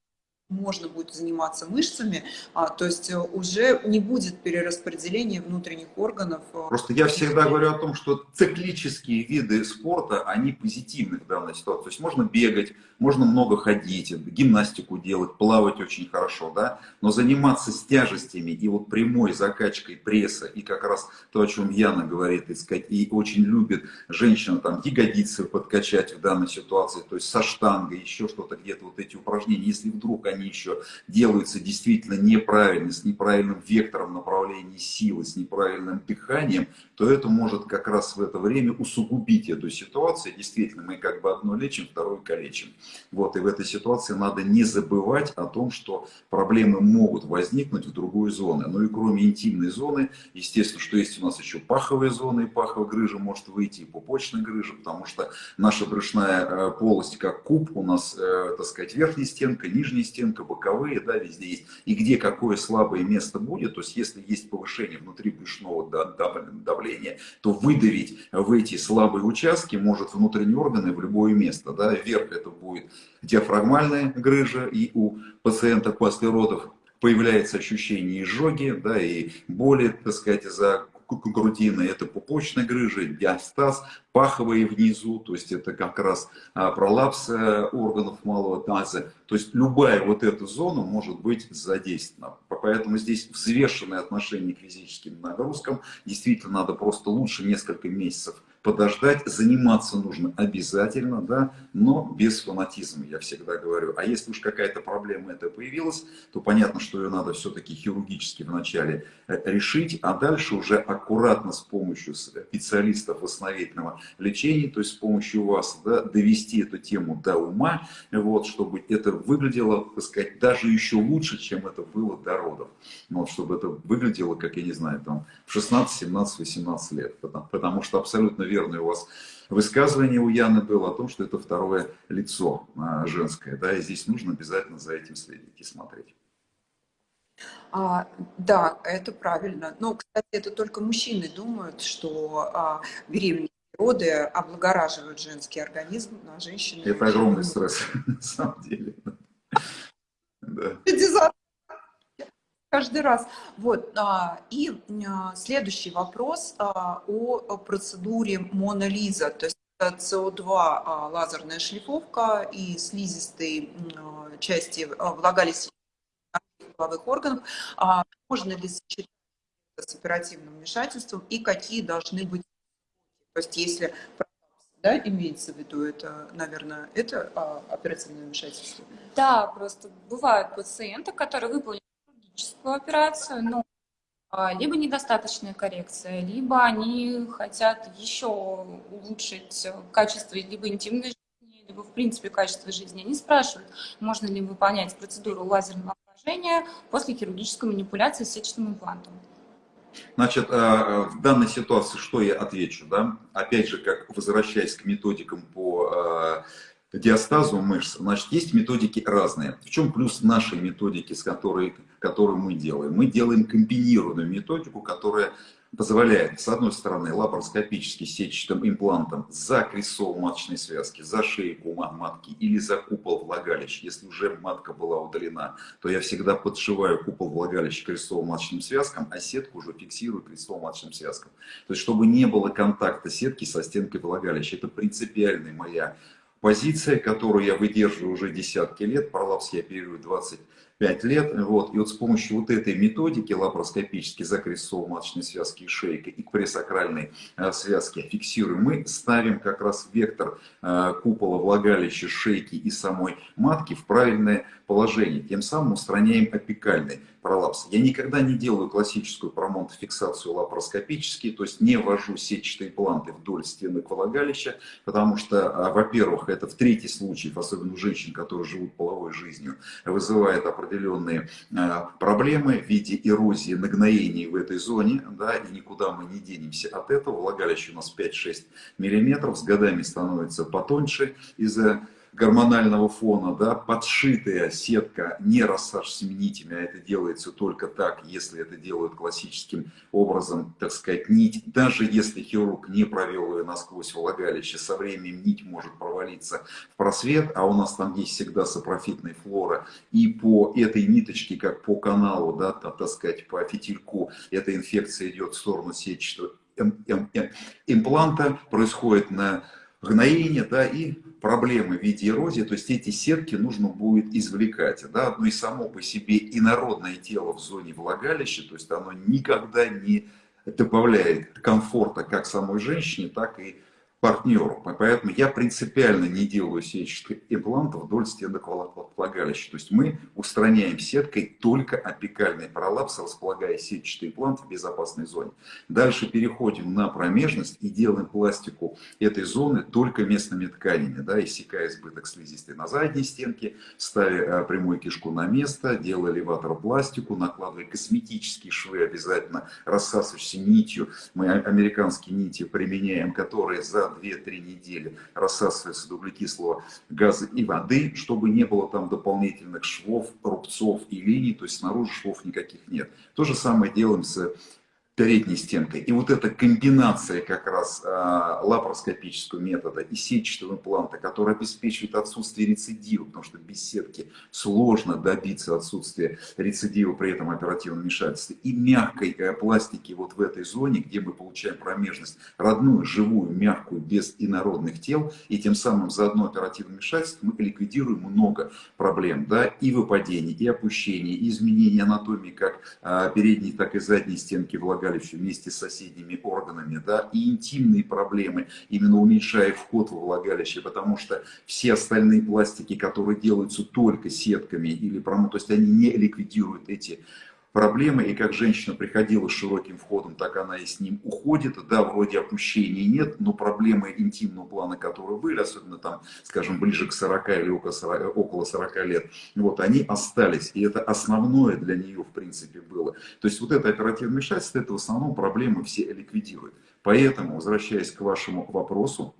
можно будет заниматься мышцами, а, то есть э, уже не будет перераспределения внутренних органов. Э, Просто я всегда говорю о том, что циклические виды спорта, они позитивны в данной ситуации. То есть можно бегать, можно много ходить, гимнастику делать, плавать очень хорошо, да, но заниматься с тяжестями и вот прямой закачкой пресса, и как раз то, о чем Яна говорит, и, сказать, и очень любит женщина там ягодицы подкачать в данной ситуации, то есть со штангой, еще что-то где-то вот эти упражнения, если вдруг они они еще делаются действительно неправильно, с неправильным вектором направления силы, с неправильным дыханием, то это может как раз в это время усугубить эту ситуацию. Действительно, мы как бы одно лечим, второе калечим. Вот, и в этой ситуации надо не забывать о том, что проблемы могут возникнуть в другой зоне. Ну и кроме интимной зоны, естественно, что есть у нас еще паховая зона, и паховая грыжа может выйти, и пупочная грыжа, потому что наша брюшная э, полость как куб, у нас, э, так сказать, верхняя стенка, нижняя стенка, боковые, да, везде есть. И где какое слабое место будет, то есть если есть повышение внутри брюшного давления, то выдавить в эти слабые участки может внутренние органы в любое место. Да. Вверх это будет диафрагмальная грыжа, и у пациента после родов появляется ощущение изжоги, да, и боли, так сказать, из-за грудины, это пупочная грыжа, диастаз, паховые внизу, то есть это как раз а, пролапс э, органов малого таза. То есть любая вот эта зона может быть задействована. Поэтому здесь взвешенное отношение к физическим нагрузкам. Действительно надо просто лучше несколько месяцев подождать, заниматься нужно обязательно, да, но без фанатизма, я всегда говорю. А если уж какая-то проблема это появилась, то понятно, что ее надо все-таки хирургически вначале э, решить, а дальше уже аккуратно с помощью специалистов восстановительного лечения, то есть с помощью вас, да, довести эту тему до ума, вот, чтобы это выглядело, так сказать, даже еще лучше, чем это было до родов. Вот, чтобы это выглядело, как я не знаю, там, в 16, 17, 18 лет. Потому, потому что абсолютно верное у вас высказывание у Яны было о том, что это второе лицо а, женское. Да, и здесь нужно обязательно за этим следить и смотреть. А, да, это правильно. Но, кстати, это только мужчины думают, что а, беременные роды облагораживают женский организм, а женщины... Это огромный стресс, на самом деле. Да каждый раз. Вот. А, и а, следующий вопрос а, о процедуре Монолиза. То есть СО2 лазерная шлифовка и слизистой части влагалища половых органов. Можно ли сочетать с оперативным вмешательством и какие должны быть то есть если да, имеется в виду, это, наверное, это оперативное вмешательство? Да, просто бывают пациенты, которые выполнили хирургическую операцию, но а, либо недостаточная коррекция, либо они хотят еще улучшить качество либо интимной жизни, либо в принципе качество жизни. Они спрашивают, можно ли выполнять процедуру лазерного поражения после хирургической манипуляции с сетчатым имплантом. Значит, э, в данной ситуации что я отвечу? Да? Опять же, как возвращаясь к методикам по э, диастазу мышц, значит, есть методики разные. В чем плюс нашей методики, с которой, которую мы делаем? Мы делаем комбинированную методику, которая позволяет, с одной стороны, лапароскопически сетчатым имплантом за крестцово маточной связки, за шейку матки или за купол влагалища. Если уже матка была удалена, то я всегда подшиваю купол влагалища крестцово маточным связкам, а сетку уже фиксирую крестцово маточным связкам. То есть, чтобы не было контакта сетки со стенкой влагалища. Это принципиальная моя позиция, которую я выдерживаю уже десятки лет, пролапс я оперирую 25 лет, вот, и вот с помощью вот этой методики лапароскопической закрестово-маточной связки и шейка и к пресакральной э, связке фиксируем, мы ставим как раз вектор э, купола влагалища, шейки и самой матки в правильное положение, тем самым устраняем опекальный пролапс. Я никогда не делаю классическую промонтофиксацию лапароскопически, то есть не ввожу сетчатые импланты вдоль стенок влагалища, потому что, а, во-первых, это в третий случай, особенно у женщин, которые живут половой жизнью, вызывает определенные а, проблемы в виде эрозии, нагноений в этой зоне, да, и никуда мы не денемся от этого. Влагалище у нас 5-6 миллиметров, с годами становится потоньше из-за гормонального фона, да, подшитая сетка не рассаж с нитями, а это делается только так, если это делают классическим образом, так сказать, нить, даже если хирург не провел ее насквозь влагалище, со временем нить может провалиться в просвет, а у нас там есть всегда сапрофитная флора, и по этой ниточке, как по каналу, да, так сказать, по фитильку, эта инфекция идет в сторону сетчатого импланта, происходит на гноение, да, и проблемы в виде эрозии, то есть эти сетки нужно будет извлекать. Да? Ну и само по себе инородное тело в зоне влагалища, то есть оно никогда не добавляет комфорта как самой женщине, так и партнеру. Поэтому я принципиально не делаю сетчатых имплантов вдоль стенок влагалища. То есть мы устраняем сеткой только апикальный пролапс, располагая сетчатый имплант в безопасной зоне. Дальше переходим на промежность и делаем пластику этой зоны только местными тканями, да, иссякая избыток слизистой на задней стенке, ставя э, прямую кишку на место, делая элеватор-пластику, накладывая косметические швы обязательно, рассасывающейся нитью. Мы американские нити применяем, которые за 2-3 недели рассасывается углекислого газа и воды, чтобы не было там дополнительных швов, рубцов и линий, то есть снаружи швов никаких нет. То же самое делаем с передней стенкой. И вот эта комбинация как раз э, лапароскопического метода и сетчатого импланта, который обеспечивает отсутствие рецидива, потому что без сетки сложно добиться отсутствия рецидива при этом оперативном вмешательстве, и мягкой э, пластики вот в этой зоне, где мы получаем промежность родную, живую, мягкую, без инородных тел, и тем самым за одно оперативное вмешательство мы ликвидируем много проблем, да, и выпадений, и опущений, и изменений анатомии как э, передней, так и задней стенки влагалища, влагалище вместе с соседними органами, да, и интимные проблемы, именно уменьшая вход во влагалище, потому что все остальные пластики, которые делаются только сетками или промо, то есть они не ликвидируют эти проблемы, и как женщина приходила с широким входом, так она и с ним уходит. Да, вроде опущений нет, но проблемы интимного плана, которые были, особенно там, скажем, ближе к 40 или около 40, около 40 лет, вот, они остались. И это основное для нее, в принципе, было. То есть вот это оперативное вмешательство, это в основном проблемы все ликвидирует. Поэтому, возвращаясь к вашему вопросу,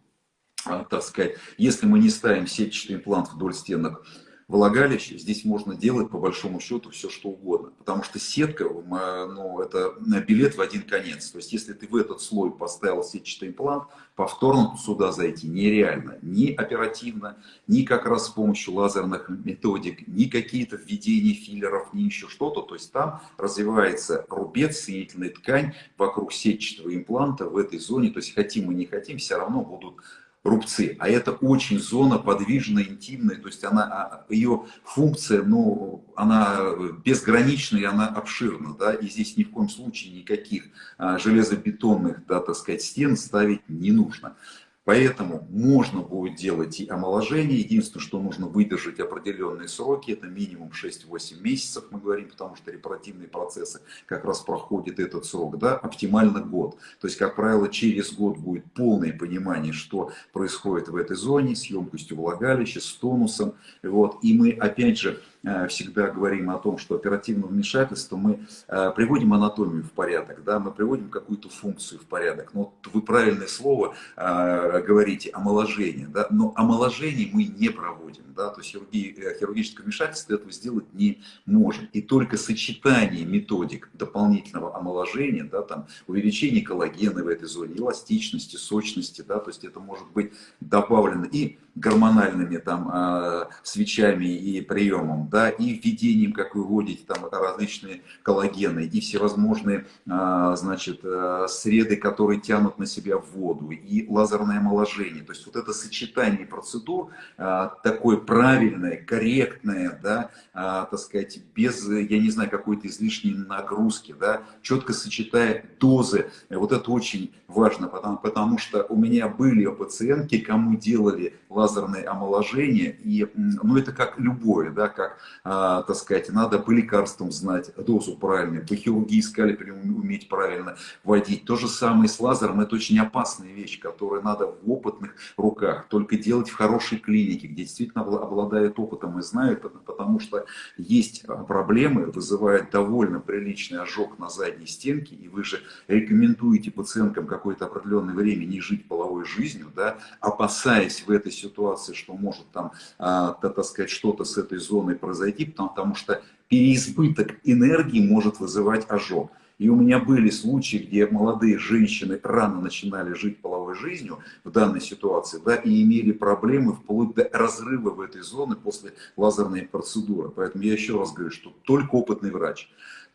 а, так сказать, если мы не ставим сетчатый имплант вдоль стенок влагалище, здесь можно делать по большому счету все что угодно. Потому что сетка, ну, это билет в один конец. То есть если ты в этот слой поставил сетчатый имплант, повторно сюда зайти нереально. Ни оперативно, ни как раз с помощью лазерных методик, ни какие-то введения филлеров, ни еще что-то. То есть там развивается рубец, соединительная ткань вокруг сетчатого импланта в этой зоне. То есть хотим мы не хотим, все равно будут рубцы. А это очень зона подвижная, интимная, то есть она, а, ее функция, ну, она безграничная, она обширна, да, и здесь ни в коем случае никаких а, железобетонных, да, так сказать, стен ставить не нужно. Поэтому можно будет делать и омоложение. Единственное, что нужно выдержать определенные сроки, это минимум 6-8 месяцев, мы говорим, потому что репродуктивные процессы как раз проходят этот срок, да, оптимально год. То есть, как правило, через год будет полное понимание, что происходит в этой зоне, с емкостью влагалища, с тонусом. Вот. И мы, опять же, всегда говорим о том, что оперативное вмешательство, мы э, приводим анатомию в порядок, да, мы приводим какую-то функцию в порядок. Но вы правильное слово э, говорите, омоложение, да, но омоложение мы не проводим, да, то есть хирурги, хирургическое вмешательство этого сделать не можем. И только сочетание методик дополнительного омоложения, да, там, увеличение коллагена в этой зоне, эластичности, сочности, да, то есть это может быть добавлено и гормональными там свечами и приемом, да, и введением, как вы вводите, там различные коллагены и всевозможные, а, значит, э, среды, которые тянут на себя воду, и лазерное омоложение. То есть вот это сочетание процедур, а, такое правильное, корректное, да, а, так сказать, без, я не знаю, какой-то излишней нагрузки, да, четко сочетая дозы, вот это очень важно, потому, потому что у меня были пациентки, кому делали лазерное омоложение, и, ну, это как любое, да, как а, так сказать, надо по лекарствам знать дозу правильную, по хирургии скальпелем уметь правильно водить. То же самое с лазером, это очень опасная вещь, которую надо в опытных руках, только делать в хорошей клинике, где действительно обладает опытом и знают, потому что есть проблемы, вызывает довольно приличный ожог на задней стенке, и вы же рекомендуете пациенткам какое-то определенное время не жить половой жизнью, да, опасаясь в этой ситуации, что может там, а, так сказать, что-то с этой зоной произойти, произойти, потому, что переизбыток энергии может вызывать ожог. И у меня были случаи, где молодые женщины рано начинали жить половой жизнью в данной ситуации, да, и имели проблемы вплоть до разрыва в этой зоне после лазерной процедуры. Поэтому я еще раз говорю, что только опытный врач,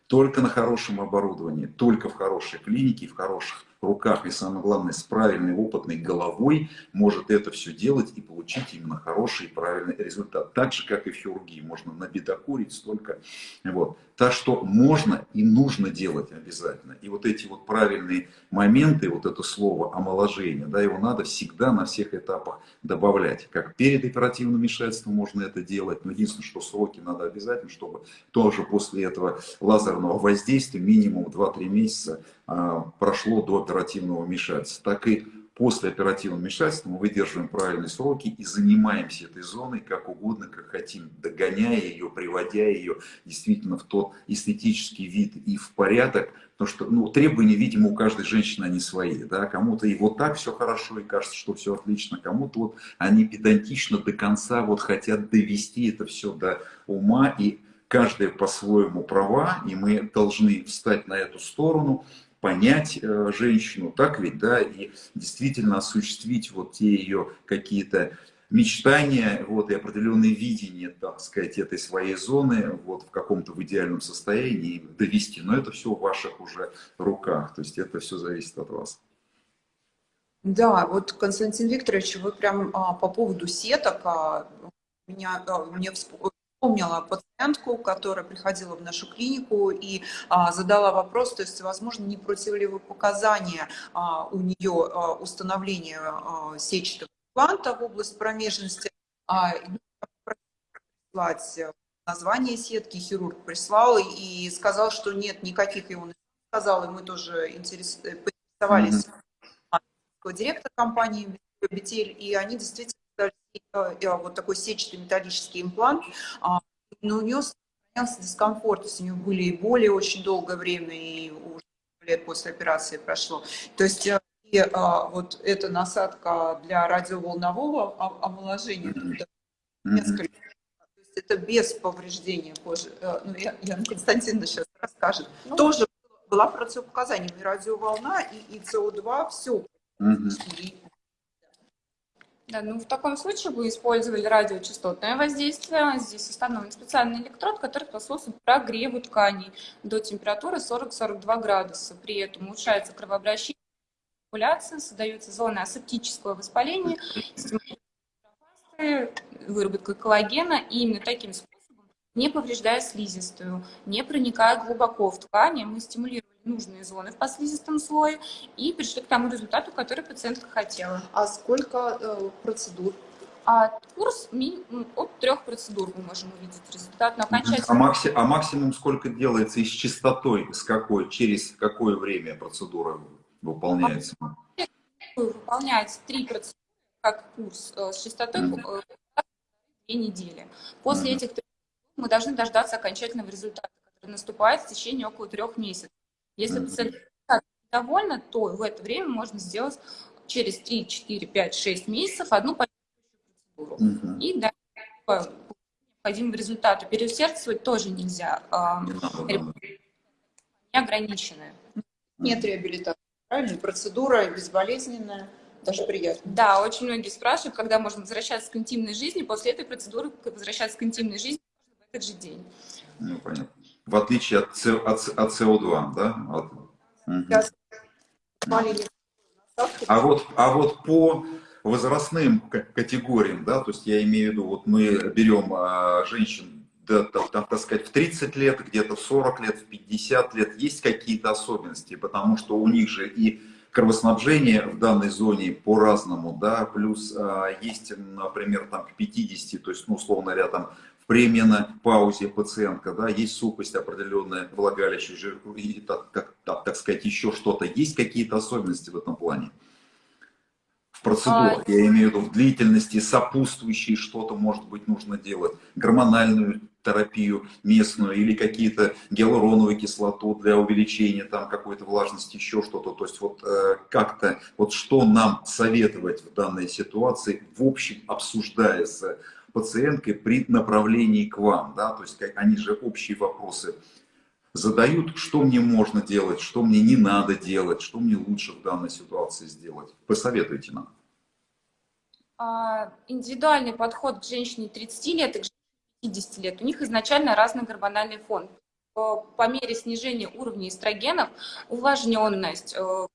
только на хорошем оборудовании, только в хорошей клинике, в хороших руках и, самое главное, с правильной опытной головой может это все делать и получить именно хороший и правильный результат. Так же, как и в хирургии. Можно набедокурить столько. Вот. Так что можно и нужно делать обязательно. И вот эти вот правильные моменты, вот это слово омоложение, да, его надо всегда на всех этапах добавлять. Как перед оперативным вмешательством можно это делать, но единственное, что сроки надо обязательно, чтобы тоже после этого лазерного воздействия минимум 2-3 месяца прошло до оперативного вмешательства. Так и после оперативного вмешательства мы выдерживаем правильные сроки и занимаемся этой зоной как угодно, как хотим, догоняя ее, приводя ее действительно в тот эстетический вид и в порядок, потому что ну, требования, видимо, у каждой женщины они свои. Да? Кому-то и вот так все хорошо, и кажется, что все отлично, кому-то вот они педантично до конца вот хотят довести это все до ума, и каждая по-своему права, и мы должны встать на эту сторону, понять э, женщину, так ведь, да, и действительно осуществить вот те ее какие-то мечтания, вот, и определенные видения, так сказать, этой своей зоны, вот, в каком-то в идеальном состоянии довести. Но это все в ваших уже руках, то есть это все зависит от вас. Да, вот, Константин Викторович, вы прям а, по поводу сеток, а, меня, а, мне вспомнила пациентку, которая приходила в нашу клинику и а, задала вопрос, то есть, возможно, не противопоказания а, у нее а, установления а, сетчатого импланта в область промежности. А, прислать название сетки, хирург прислал и сказал, что нет, никаких его не сказал, и мы тоже интерес... поинтересовались mm -hmm. директора компании Бетель, и они действительно Э, вот такой сетчатый металлический имплант, а, но у нее сохранялся дискомфорт, то есть у нее были и боли очень долгое время, и уже лет после операции прошло. То есть э, и, а, вот эта насадка для радиоволнового омоложения, несколько то есть это без повреждения кожи. Э, ну, я, Яна Константиновна сейчас расскажет. Ну, Тоже была противопоказанием и радиоволна, и, и СО2, все. Угу. Да, ну в таком случае вы использовали радиочастотное воздействие. Здесь установлен специальный электрод, который способствует прогреву тканей до температуры 40-42 градуса. При этом улучшается кровообращение, циркуляция, создается зона асептического воспаления, выработка коллагена. И именно таким способом, не повреждая слизистую, не проникая глубоко в ткани, мы стимулируем нужные зоны в послизистом слое и пришли к тому результату, который пациентка хотела. А сколько э, процедур? А курс минимум от трех процедур мы можем увидеть результат. Но окончательно... а, макси... а максимум сколько делается и с частотой, с какой, через какое время процедура выполняется? Выполняется три процедуры, как курс э, с частотой mm -hmm. две недели. После mm -hmm. этих трех мы должны дождаться окончательного результата, который наступает в течение около трех месяцев. Если пациент довольна, то в это время можно сделать через 3, 4, 5, 6 месяцев одну процедуру. Угу. И да, необходимым результату. Переусердствовать тоже нельзя. Не, не ограничены. Нет реабилитации. Правильно? Процедура безболезненная. Даже приятно. Да, очень многие спрашивают, когда можно возвращаться к интимной жизни. После этой процедуры возвращаться к интимной жизни в этот же день. Ну, понятно в отличие от, от, от СО2, да? От, угу. а, вот, а вот по возрастным категориям, да, то есть я имею в виду, вот мы берем а, женщин, да, там, там, так сказать, в 30 лет, где-то в 40 лет, в 50 лет, есть какие-то особенности, потому что у них же и кровоснабжение в данной зоне по-разному, да, плюс а, есть, например, там к 50, то есть, ну, условно говоря, там временно паузе пациентка, да, есть сухость определенная, влагалище, жир, и, так, так, так, так сказать, еще что-то. Есть какие-то особенности в этом плане? В процедурах, а... я имею в виду в длительности, сопутствующие что-то, может быть, нужно делать, гормональную терапию местную или какие-то гиалуроновую кислоту для увеличения там какой-то влажности, еще что-то. То есть вот э, как-то, вот что нам советовать в данной ситуации, в общем, обсуждается пациенткой при направлении к вам, да, то есть они же общие вопросы задают, что мне можно делать, что мне не надо делать, что мне лучше в данной ситуации сделать. Посоветуйте нам. А, индивидуальный подход к женщине 30 лет и к женщине 50 лет. У них изначально разный гормональный фон. По мере снижения уровня эстрогенов, увлажненность, э,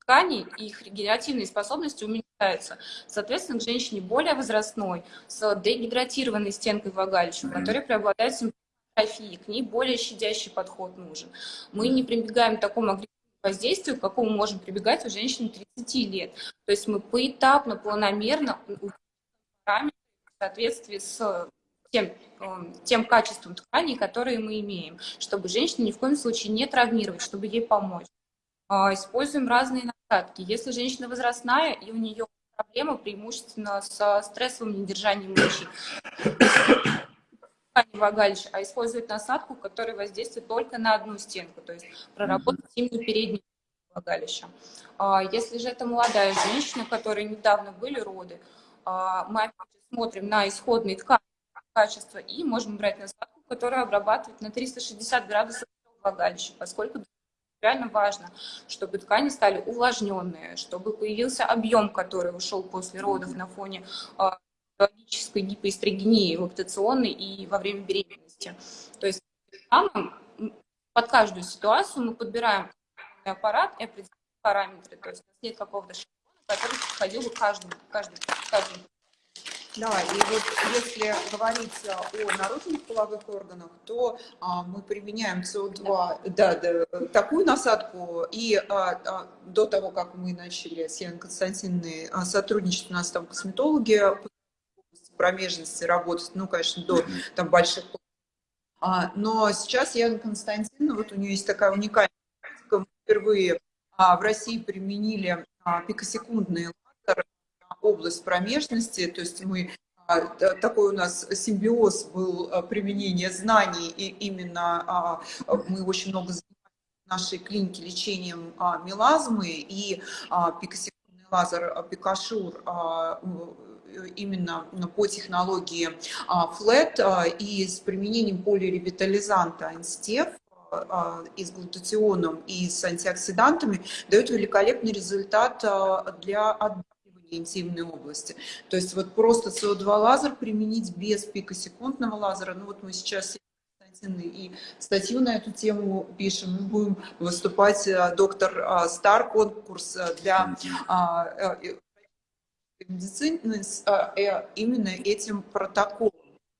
тканей, и их регенеративные способности уменьшаются. Соответственно, к женщине более возрастной, с дегидратированной стенкой влагалища, у которой преобладает атрофии, к ней более щадящий подход нужен. Мы не прибегаем к такому агрессивному воздействию, к какому можем прибегать у женщин 30 лет. То есть мы поэтапно, планомерно в соответствии с тем, эм, тем качеством тканей, которые мы имеем, чтобы женщину ни в коем случае не травмировать, чтобы ей помочь. А, используем разные насадки. Если женщина возрастная и у нее проблема преимущественно с стрессовым недержанием мочи, влагалища, а использовать насадку, которая воздействует только на одну стенку, то есть проработать именно переднюю влагалища. А, если же это молодая женщина, у которой недавно были роды, а, мы опять же смотрим на исходные ткани качества и можем брать насадку, которая обрабатывает на 360 градусов влагалища, поскольку реально важно, чтобы ткани стали увлажненные, чтобы появился объем, который ушел после родов на фоне а, биологической гипоэстрогении лактационной и во время беременности. То есть под каждую ситуацию мы подбираем аппарат и определяем параметры. То есть у нас нет какого-то шаблона, который подходил бы каждому, каждому, каждому да, и вот если говорить о наружных половых органах, то а, мы применяем СО2, да, да, такую насадку, и а, а, до того, как мы начали с Яной Константиновной а, сотрудничать, у нас там косметологи промежности работать, ну, конечно, до там больших а, но сейчас Яна Константиновна, вот у нее есть такая уникальная практика, мы впервые а, в России применили а, пикосекундные лазеры область промежности, то есть мы а, такой у нас симбиоз был а, применения знаний, и именно а, мы очень много занимаемся в нашей клинике лечением мелазмы, и пикосекундный лазер Пикашур именно по технологии FLET и с применением полиревитализанта Инстеф и с глутатионом, и с антиоксидантами дает великолепный результат для отбора интимной области. То есть вот просто СО2 лазер применить без пикосекундного лазера, ну вот мы сейчас и статью на эту тему пишем. Мы будем выступать э, доктор э, Стар конкурс э, для медицины именно этим протоколом.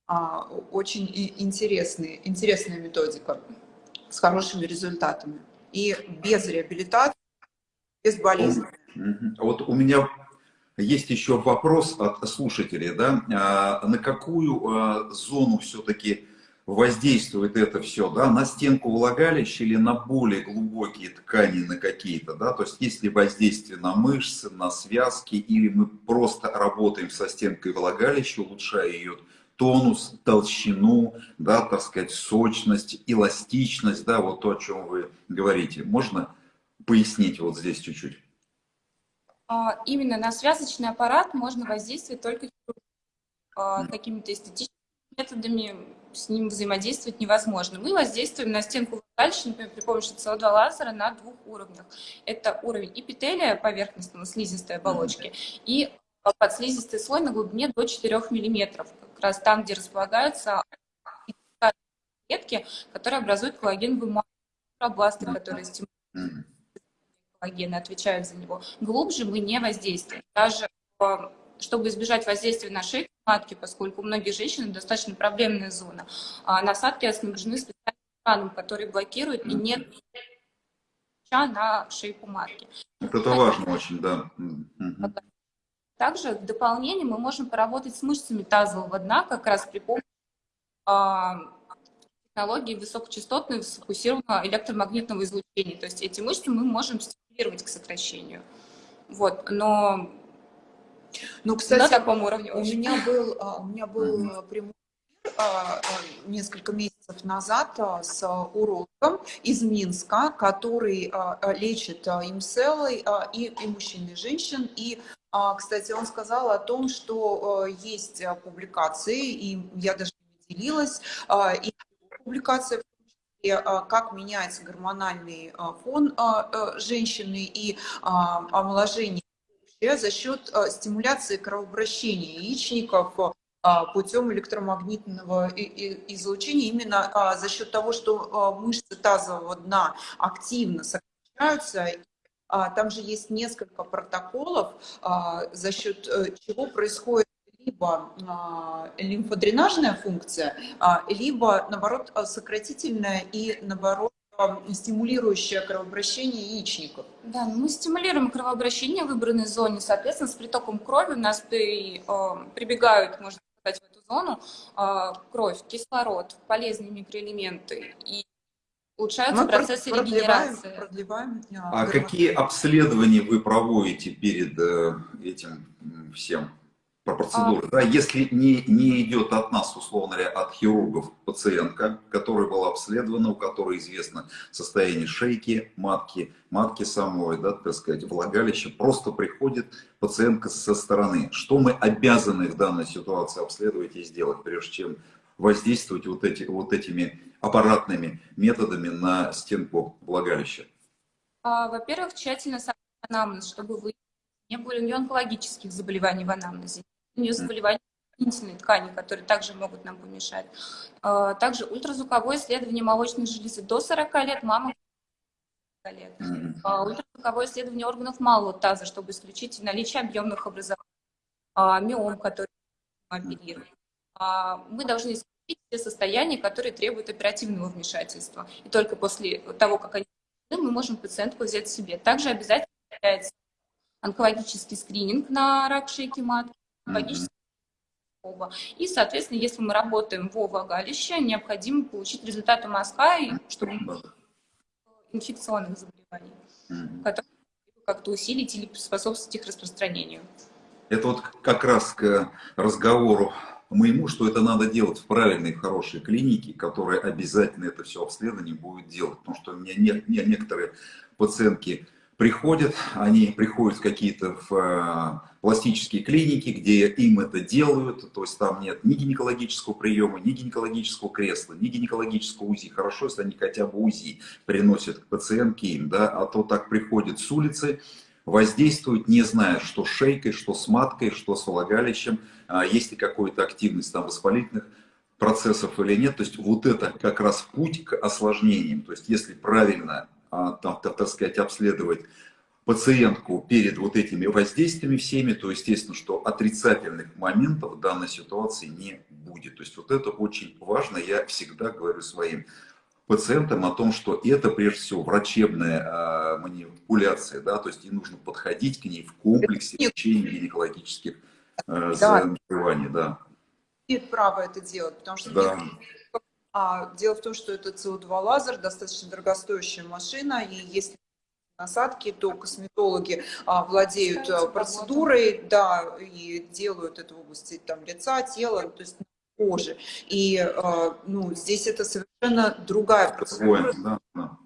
А, очень интересный, интересная методика с хорошими результатами. И без реабилитации, без болезни. Вот у меня есть еще вопрос от слушателей, да, а, на какую а, зону все-таки воздействует это все, да, на стенку влагалища или на более глубокие ткани, на какие-то, да, то есть есть ли воздействие на мышцы, на связки, или мы просто работаем со стенкой влагалища, улучшая ее тонус, толщину, да, так сказать, сочность, эластичность, да, вот то, о чем вы говорите. Можно пояснить вот здесь чуть-чуть? А, именно на связочный аппарат можно воздействовать только а, какими-то эстетическими методами, с ним взаимодействовать невозможно. Мы воздействуем на стенку дальше, например, при помощи СО2 лазера на двух уровнях. Это уровень эпителия поверхностного слизистой оболочки и подслизистый слой на глубине до 4 мм, как раз там, где располагаются клетки, которые образуют коллагеновую массу, которые стимулируют коллагена отвечают за него, глубже мы не воздействуем. Даже э, чтобы избежать воздействия на шейку матки, поскольку у многих женщин достаточно проблемная зона, а насадки оснащены специальным экраном, который блокирует и нет на шейку матки. Это важно очень, да. Также в дополнение мы можем поработать с мышцами тазового дна, как раз при помощи а, технологии высокочастотного сфокусированного электромагнитного излучения. То есть эти мышцы мы можем стимулировать к сокращению. Вот, но ну, кстати, на таком уровне у очень. меня был, а, у меня был прямой а, а, несколько месяцев назад с урологом из Минска, который лечит имселы и, и мужчин, и женщин. И, кстати, он сказал о том, что есть публикации, и я даже не делилась, и публикация как меняется гормональный фон женщины и омоложение за счет а, стимуляции кровообращения яичников а, путем электромагнитного излучения, именно а, за счет того, что мышцы тазового дна активно сокращают различаются. А, там же есть несколько протоколов, а, за счет э, чего происходит либо а, лимфодренажная функция, либо, наоборот, сократительная и, наоборот, стимулирующее кровообращение яичников. Да, мы стимулируем кровообращение в выбранной зоне, соответственно, с притоком крови у нас при, прибегают, можно сказать, в эту зону кровь, кислород, полезные микроэлементы и улучшаются Мы процессы продлеваем, регенерации. Продлеваем, а, а какие обследования вы проводите перед э, этим всем? Про процедуры. А... Да, если не, не идет от нас, условно говоря, от хирургов пациентка, которая была обследована, у которой известно состояние шейки, матки, матки самой, да, так сказать, влагалища, просто приходит пациентка со стороны. Что мы обязаны в данной ситуации обследовать и сделать, прежде чем воздействовать вот, эти, вот этими аппаратными методами на стенку влагалища? А, Во-первых, тщательно анамнез, чтобы вы не было у онкологических заболеваний в анамнезе, нее заболевания дополнительной ткани, которые также могут нам помешать. А, также ультразвуковое исследование молочной железы до 40 лет, мама лет. А, ультразвуковое исследование органов малого таза, чтобы исключить наличие объемных образований, миом, который оперирует. Мы должны исключить все состояния, которые требуют оперативного вмешательства. И только после того, как они мы можем пациентку взять себе. Также обязательно является онкологический скрининг на рак шейки матки, онкологический mm-hmm. И, соответственно, если мы работаем во влагалище, необходимо получить результаты мазка, чтобы инфекционных заболеваний, которые как-то усилить или способствовать их распространению. Это вот как раз к разговору моему, что это надо делать в правильной, хорошей клинике, которая обязательно это все обследование будет делать. Потому что у меня нет, нет некоторые пациентки приходят, они приходят в какие-то в, э, пластические клиники, где им это делают, то есть там нет ни гинекологического приема, ни гинекологического кресла, ни гинекологического УЗИ. Хорошо, если они хотя бы УЗИ приносят к пациентке им, да, а то так приходят с улицы, воздействуют, не зная, что с шейкой, что с маткой, что с влагалищем, а, есть ли какая-то активность там воспалительных процессов или нет. То есть вот это как раз путь к осложнениям. То есть если правильно, а, там, так сказать, обследовать пациентку перед вот этими воздействиями всеми, то естественно, что отрицательных моментов в данной ситуации не будет. То есть вот это очень важно, я всегда говорю своим пациентам о том, что это прежде всего врачебная э, манипуляция, да, то есть и нужно подходить к ней в комплексе лечения гинекологических э, заболеваний, да. Имеет право это делать, потому что да. А, дело в том, что это СО2 лазер, достаточно дорогостоящая машина, и если насадки, то косметологи а, владеют а, процедурой, да, и делают это в области там, лица, тела, то есть кожи. И а, ну, здесь это совершенно другая процедура. Да, да.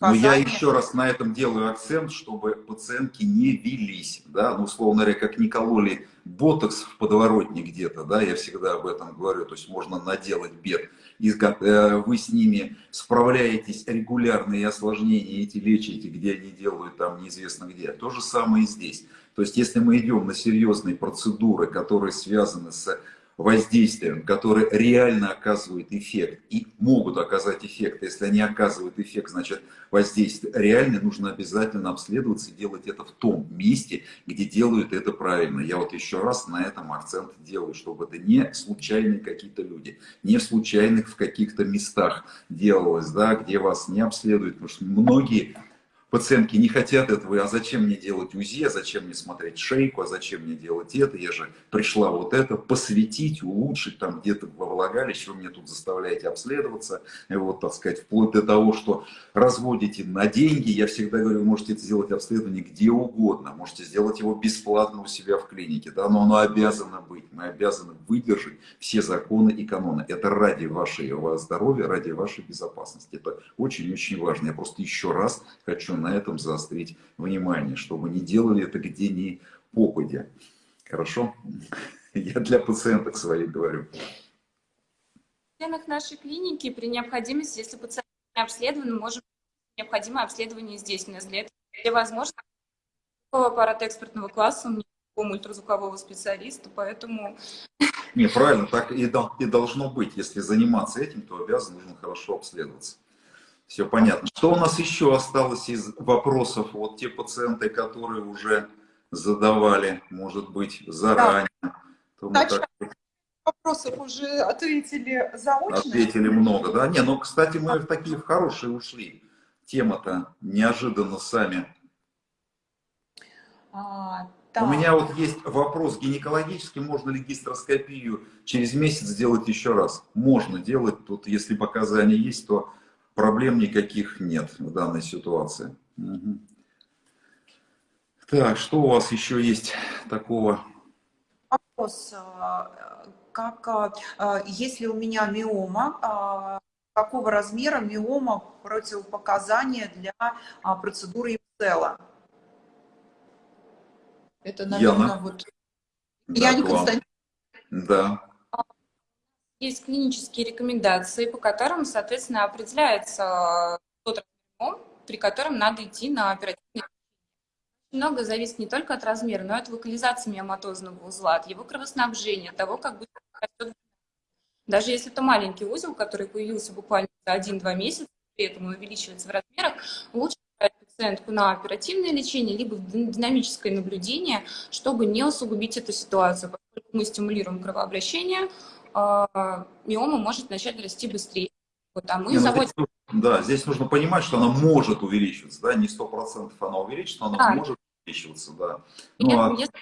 Но я еще раз на этом делаю акцент, чтобы пациентки не велись, да, ну, условно говоря, как не кололи ботокс в подворотне где-то, да, я всегда об этом говорю, то есть можно наделать бед, и как э, вы с ними справляетесь регулярные осложнения эти лечите, где они делают там неизвестно где. То же самое и здесь. То есть если мы идем на серьезные процедуры, которые связаны с воздействием, которые реально оказывают эффект и могут оказать эффект. Если они оказывают эффект, значит воздействие реально, нужно обязательно обследоваться и делать это в том месте, где делают это правильно. Я вот еще раз на этом акцент делаю, чтобы это не случайные какие-то люди, не случайных в каких-то местах делалось, да, где вас не обследуют, потому что многие пациентки не хотят этого, а зачем мне делать УЗИ, а зачем мне смотреть шейку, а зачем мне делать это, я же пришла вот это посвятить, улучшить там где-то во влагалище, вы мне тут заставляете обследоваться, и вот, так сказать, вплоть до того, что разводите на деньги, я всегда говорю, вы можете сделать обследование где угодно, можете сделать его бесплатно у себя в клинике, да, но оно обязано быть, мы обязаны выдержать все законы и каноны, это ради вашего здоровья, ради вашей безопасности, это очень-очень важно, я просто еще раз хочу на этом заострить внимание, чтобы не делали это где ни попадя. Хорошо? Я для пациенток своих говорю. В стенах нашей клиники при необходимости, если пациент не обследован, мы можем необходимое обследование здесь. У нас для этого все возможно. Аппарат экспертного класса, у меня ультразвукового специалиста, поэтому... Не, правильно, так и, и должно быть. Если заниматься этим, то обязан нужно хорошо обследоваться. Все понятно. Что у нас еще осталось из вопросов? Вот те пациенты, которые уже задавали, может быть, заранее. То мы так Вопросов уже ответили заочно. ответили много, да? Не, ну, кстати, мы в такие в хорошие ушли. Тема-то неожиданно сами. А, У так. меня вот есть вопрос гинекологический, можно ли гистероскопию через месяц сделать еще раз? Можно делать, тут если показания есть, то проблем никаких нет в данной ситуации. Мгм. Так, что у вас еще есть такого? Вопрос, а, как, а, а, если у меня миома, какого размера миома противопоказания для процедуры Ипсела? Это, наверное, Яна? вот... Да, Я не. Константин. Да, Есть клинические рекомендации, по которым, соответственно, определяется тот размер, при котором надо идти на оперативное много зависит не только от размера, но и от локализации миоматозного узла, от его кровоснабжения, от того, как быстро. Даже если это маленький узел, который появился буквально за 1-2 месяца, при этом увеличивается в размерах, лучше пациентку на оперативное лечение, либо в динамическое наблюдение, чтобы не усугубить эту ситуацию. Поскольку мы стимулируем кровообращение, а, миома может начать расти быстрее. Вот, а мы Не, ну, заводим здесь, да, здесь нужно понимать, что она может увеличиваться, да, не сто процентов она увеличится, но она Да. может увеличиваться, да. Ну, а- если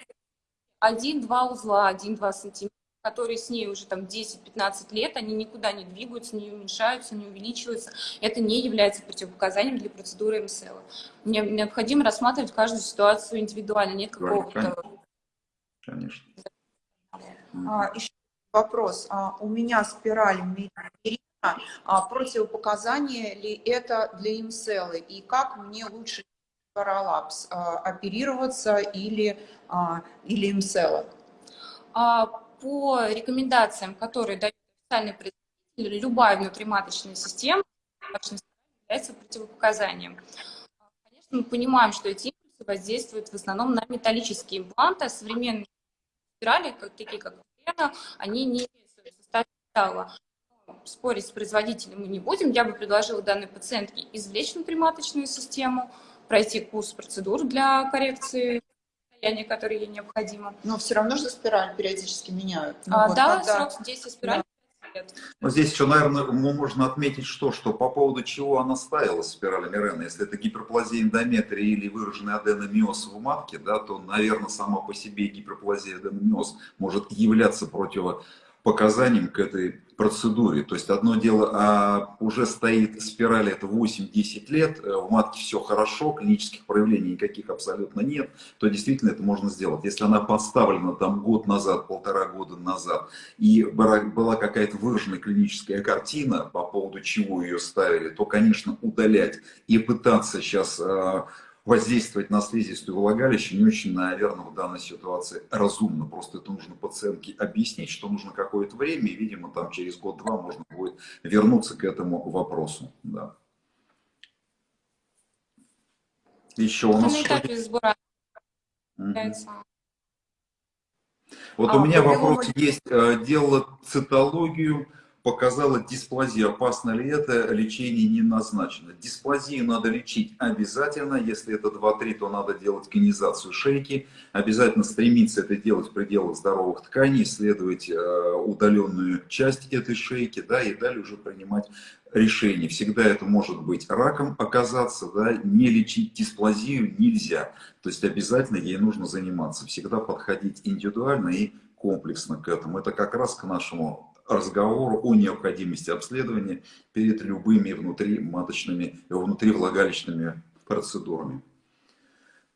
один-два узла, один-два сантиметра, которые с ней уже там 10-15 лет, они никуда не двигаются, не уменьшаются, не увеличиваются, это не является противопоказанием для процедуры МСЛ. Мне необходимо рассматривать каждую ситуацию индивидуально, нет какого-то... Конечно. А, еще вопрос. А, у меня спираль мерина. А, противопоказание ли это для имселы? И как мне лучше параллапс а, оперироваться или, а, или имсела? По рекомендациям, которые дают официальные представители, любая внутриматочная система является противопоказанием. Конечно, мы понимаем, что эти импульсы воздействуют в основном на металлические импланты, а современные спирали, такие как Вена, они не имеют Спорить с производителем мы не будем. Я бы предложила данной пациентке извлечь внутриматочную систему, пройти курс процедур для коррекции состояния, которое ей необходимо. Но все равно же спираль периодически меняют. Ну А, вот да, когда- срок действия спирали 5 лет. Но здесь еще, наверное, можно отметить что, что по поводу чего она ставилась, спираль Мирена. Если это гиперплазия эндометрия или выраженный аденомиоз в матке, да, то, наверное, сама по себе гиперплазия аденомиоз может являться противопоказанием к этой процедуре. То есть одно дело, а уже стоит спираль, это 8-10 лет, э, в матке все хорошо, клинических проявлений никаких абсолютно нет, то действительно это можно сделать. Если она поставлена там год назад, полтора года назад, и была какая-то выраженная клиническая картина, по поводу чего ее ставили, то, конечно, удалять и пытаться сейчас э, воздействовать на слизистую влагалище не очень, наверное, в данной ситуации разумно. Просто это нужно пациентке объяснить, что нужно какое-то время, и, видимо, там через год-два можно будет вернуться к этому вопросу. Да. Еще у На нас что Вот А, у меня вопрос есть. Э, Делала цитологию, показала дисплазию. Опасно ли это? Лечение не назначено. Дисплазию надо лечить обязательно. Если это 2-3, то надо делать конизацию шейки. Обязательно стремиться это делать в пределах здоровых тканей, исследовать э, удаленную часть этой шейки, да, и далее уже принимать решение. Всегда это может быть раком оказаться, да, не лечить дисплазию нельзя. То есть обязательно ей нужно заниматься. Всегда подходить индивидуально и комплексно к этому. Это как раз к нашему разговору о необходимости обследования перед любыми внутриматочными, внутривлагалищными процедурами.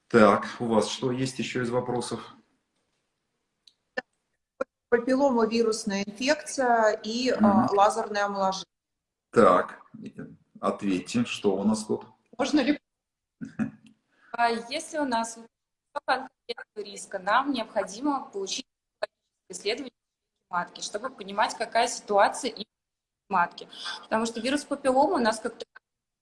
Так, у вас что есть еще из вопросов? Папилломовирусная инфекция и а, Мгм. лазерное омоложение. Так, ответьте, что у нас тут? Можно ли А если у нас риска, нам необходимо получить исследование матки, чтобы понимать, какая ситуация и в матке. Потому что вирус папиллома у нас как-то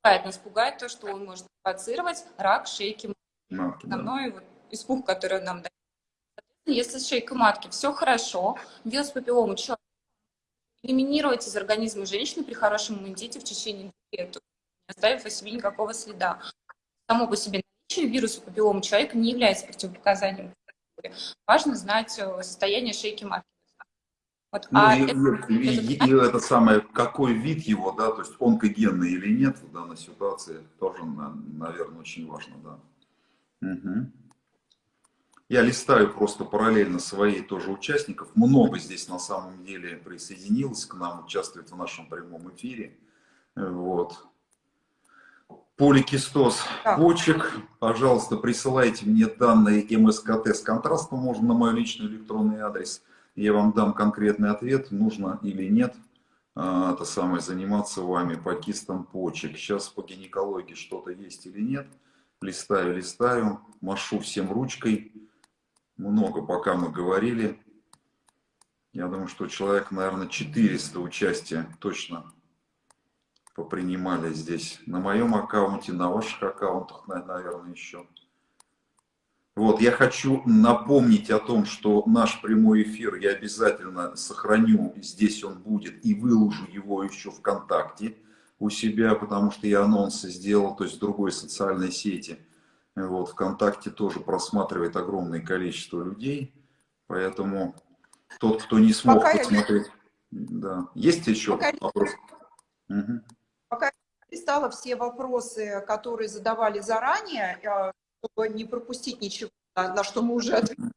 пугает. Нас пугает то, что он может провоцировать рак шейки матки. Матки, да. Вот испуг, который нам дает. Если с шейкой матки все хорошо, вирус папиллома человек элиминировать из организма женщины при хорошем иммунитете в течение лет. не оставив о себе никакого следа. Само по себе наличие вируса папиллома человека не является противопоказанием. Важно знать э, состояние шейки матки. Вот. Ну, а и, это- и- и- это- и это самое, какой вид его, да, то есть онкогенный или нет в данной ситуации, тоже, наверное, очень важно, да. Мгм. Я листаю просто параллельно своей тоже участников. Много здесь на самом деле присоединилось к нам, участвует в нашем прямом эфире. Вот. Поликистоз почек. Пожалуйста, присылайте мне данные МСКТ с контрастом, можно на мой личный электронный адрес. Я вам дам конкретный ответ, нужно или нет а, это самое, заниматься вами по кистам почек. Сейчас по гинекологии что-то есть или нет. Листаю, листаю, машу всем ручкой. Много пока мы говорили. Я думаю, что человек, наверное, 400 участия точно попринимали здесь. На моем аккаунте, на ваших аккаунтах, на- наверное, еще. Вот, я хочу напомнить о том, что наш прямой эфир я обязательно сохраню, здесь он будет, и выложу его еще ВКонтакте у себя, потому что я анонсы сделал, то есть в другой социальной сети. Вот, ВКонтакте тоже просматривает огромное количество людей, поэтому тот, кто не смог Пока я- посмотреть, да. Есть еще Пока я- вопрос? Мгм. листала все вопросы, которые задавали заранее, э, чтобы не пропустить ничего, на, на что мы уже ответили.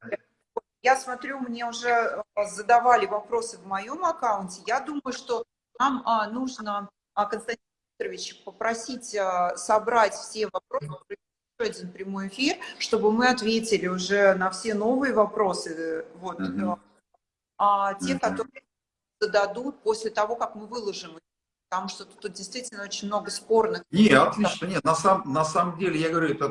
Я смотрю, мне уже э, задавали вопросы в моем аккаунте. Я думаю, что нам а, нужно, а, Константин Викторович, попросить а, собрать все вопросы, один прямой эфир, чтобы мы ответили уже на все новые вопросы, э, вот, Мгм. э, а те, Мгм. которые зададут после того, как мы выложим их. Потому что тут действительно очень много спорных Не, отлично, нет, на, сам, на самом деле, я говорю, это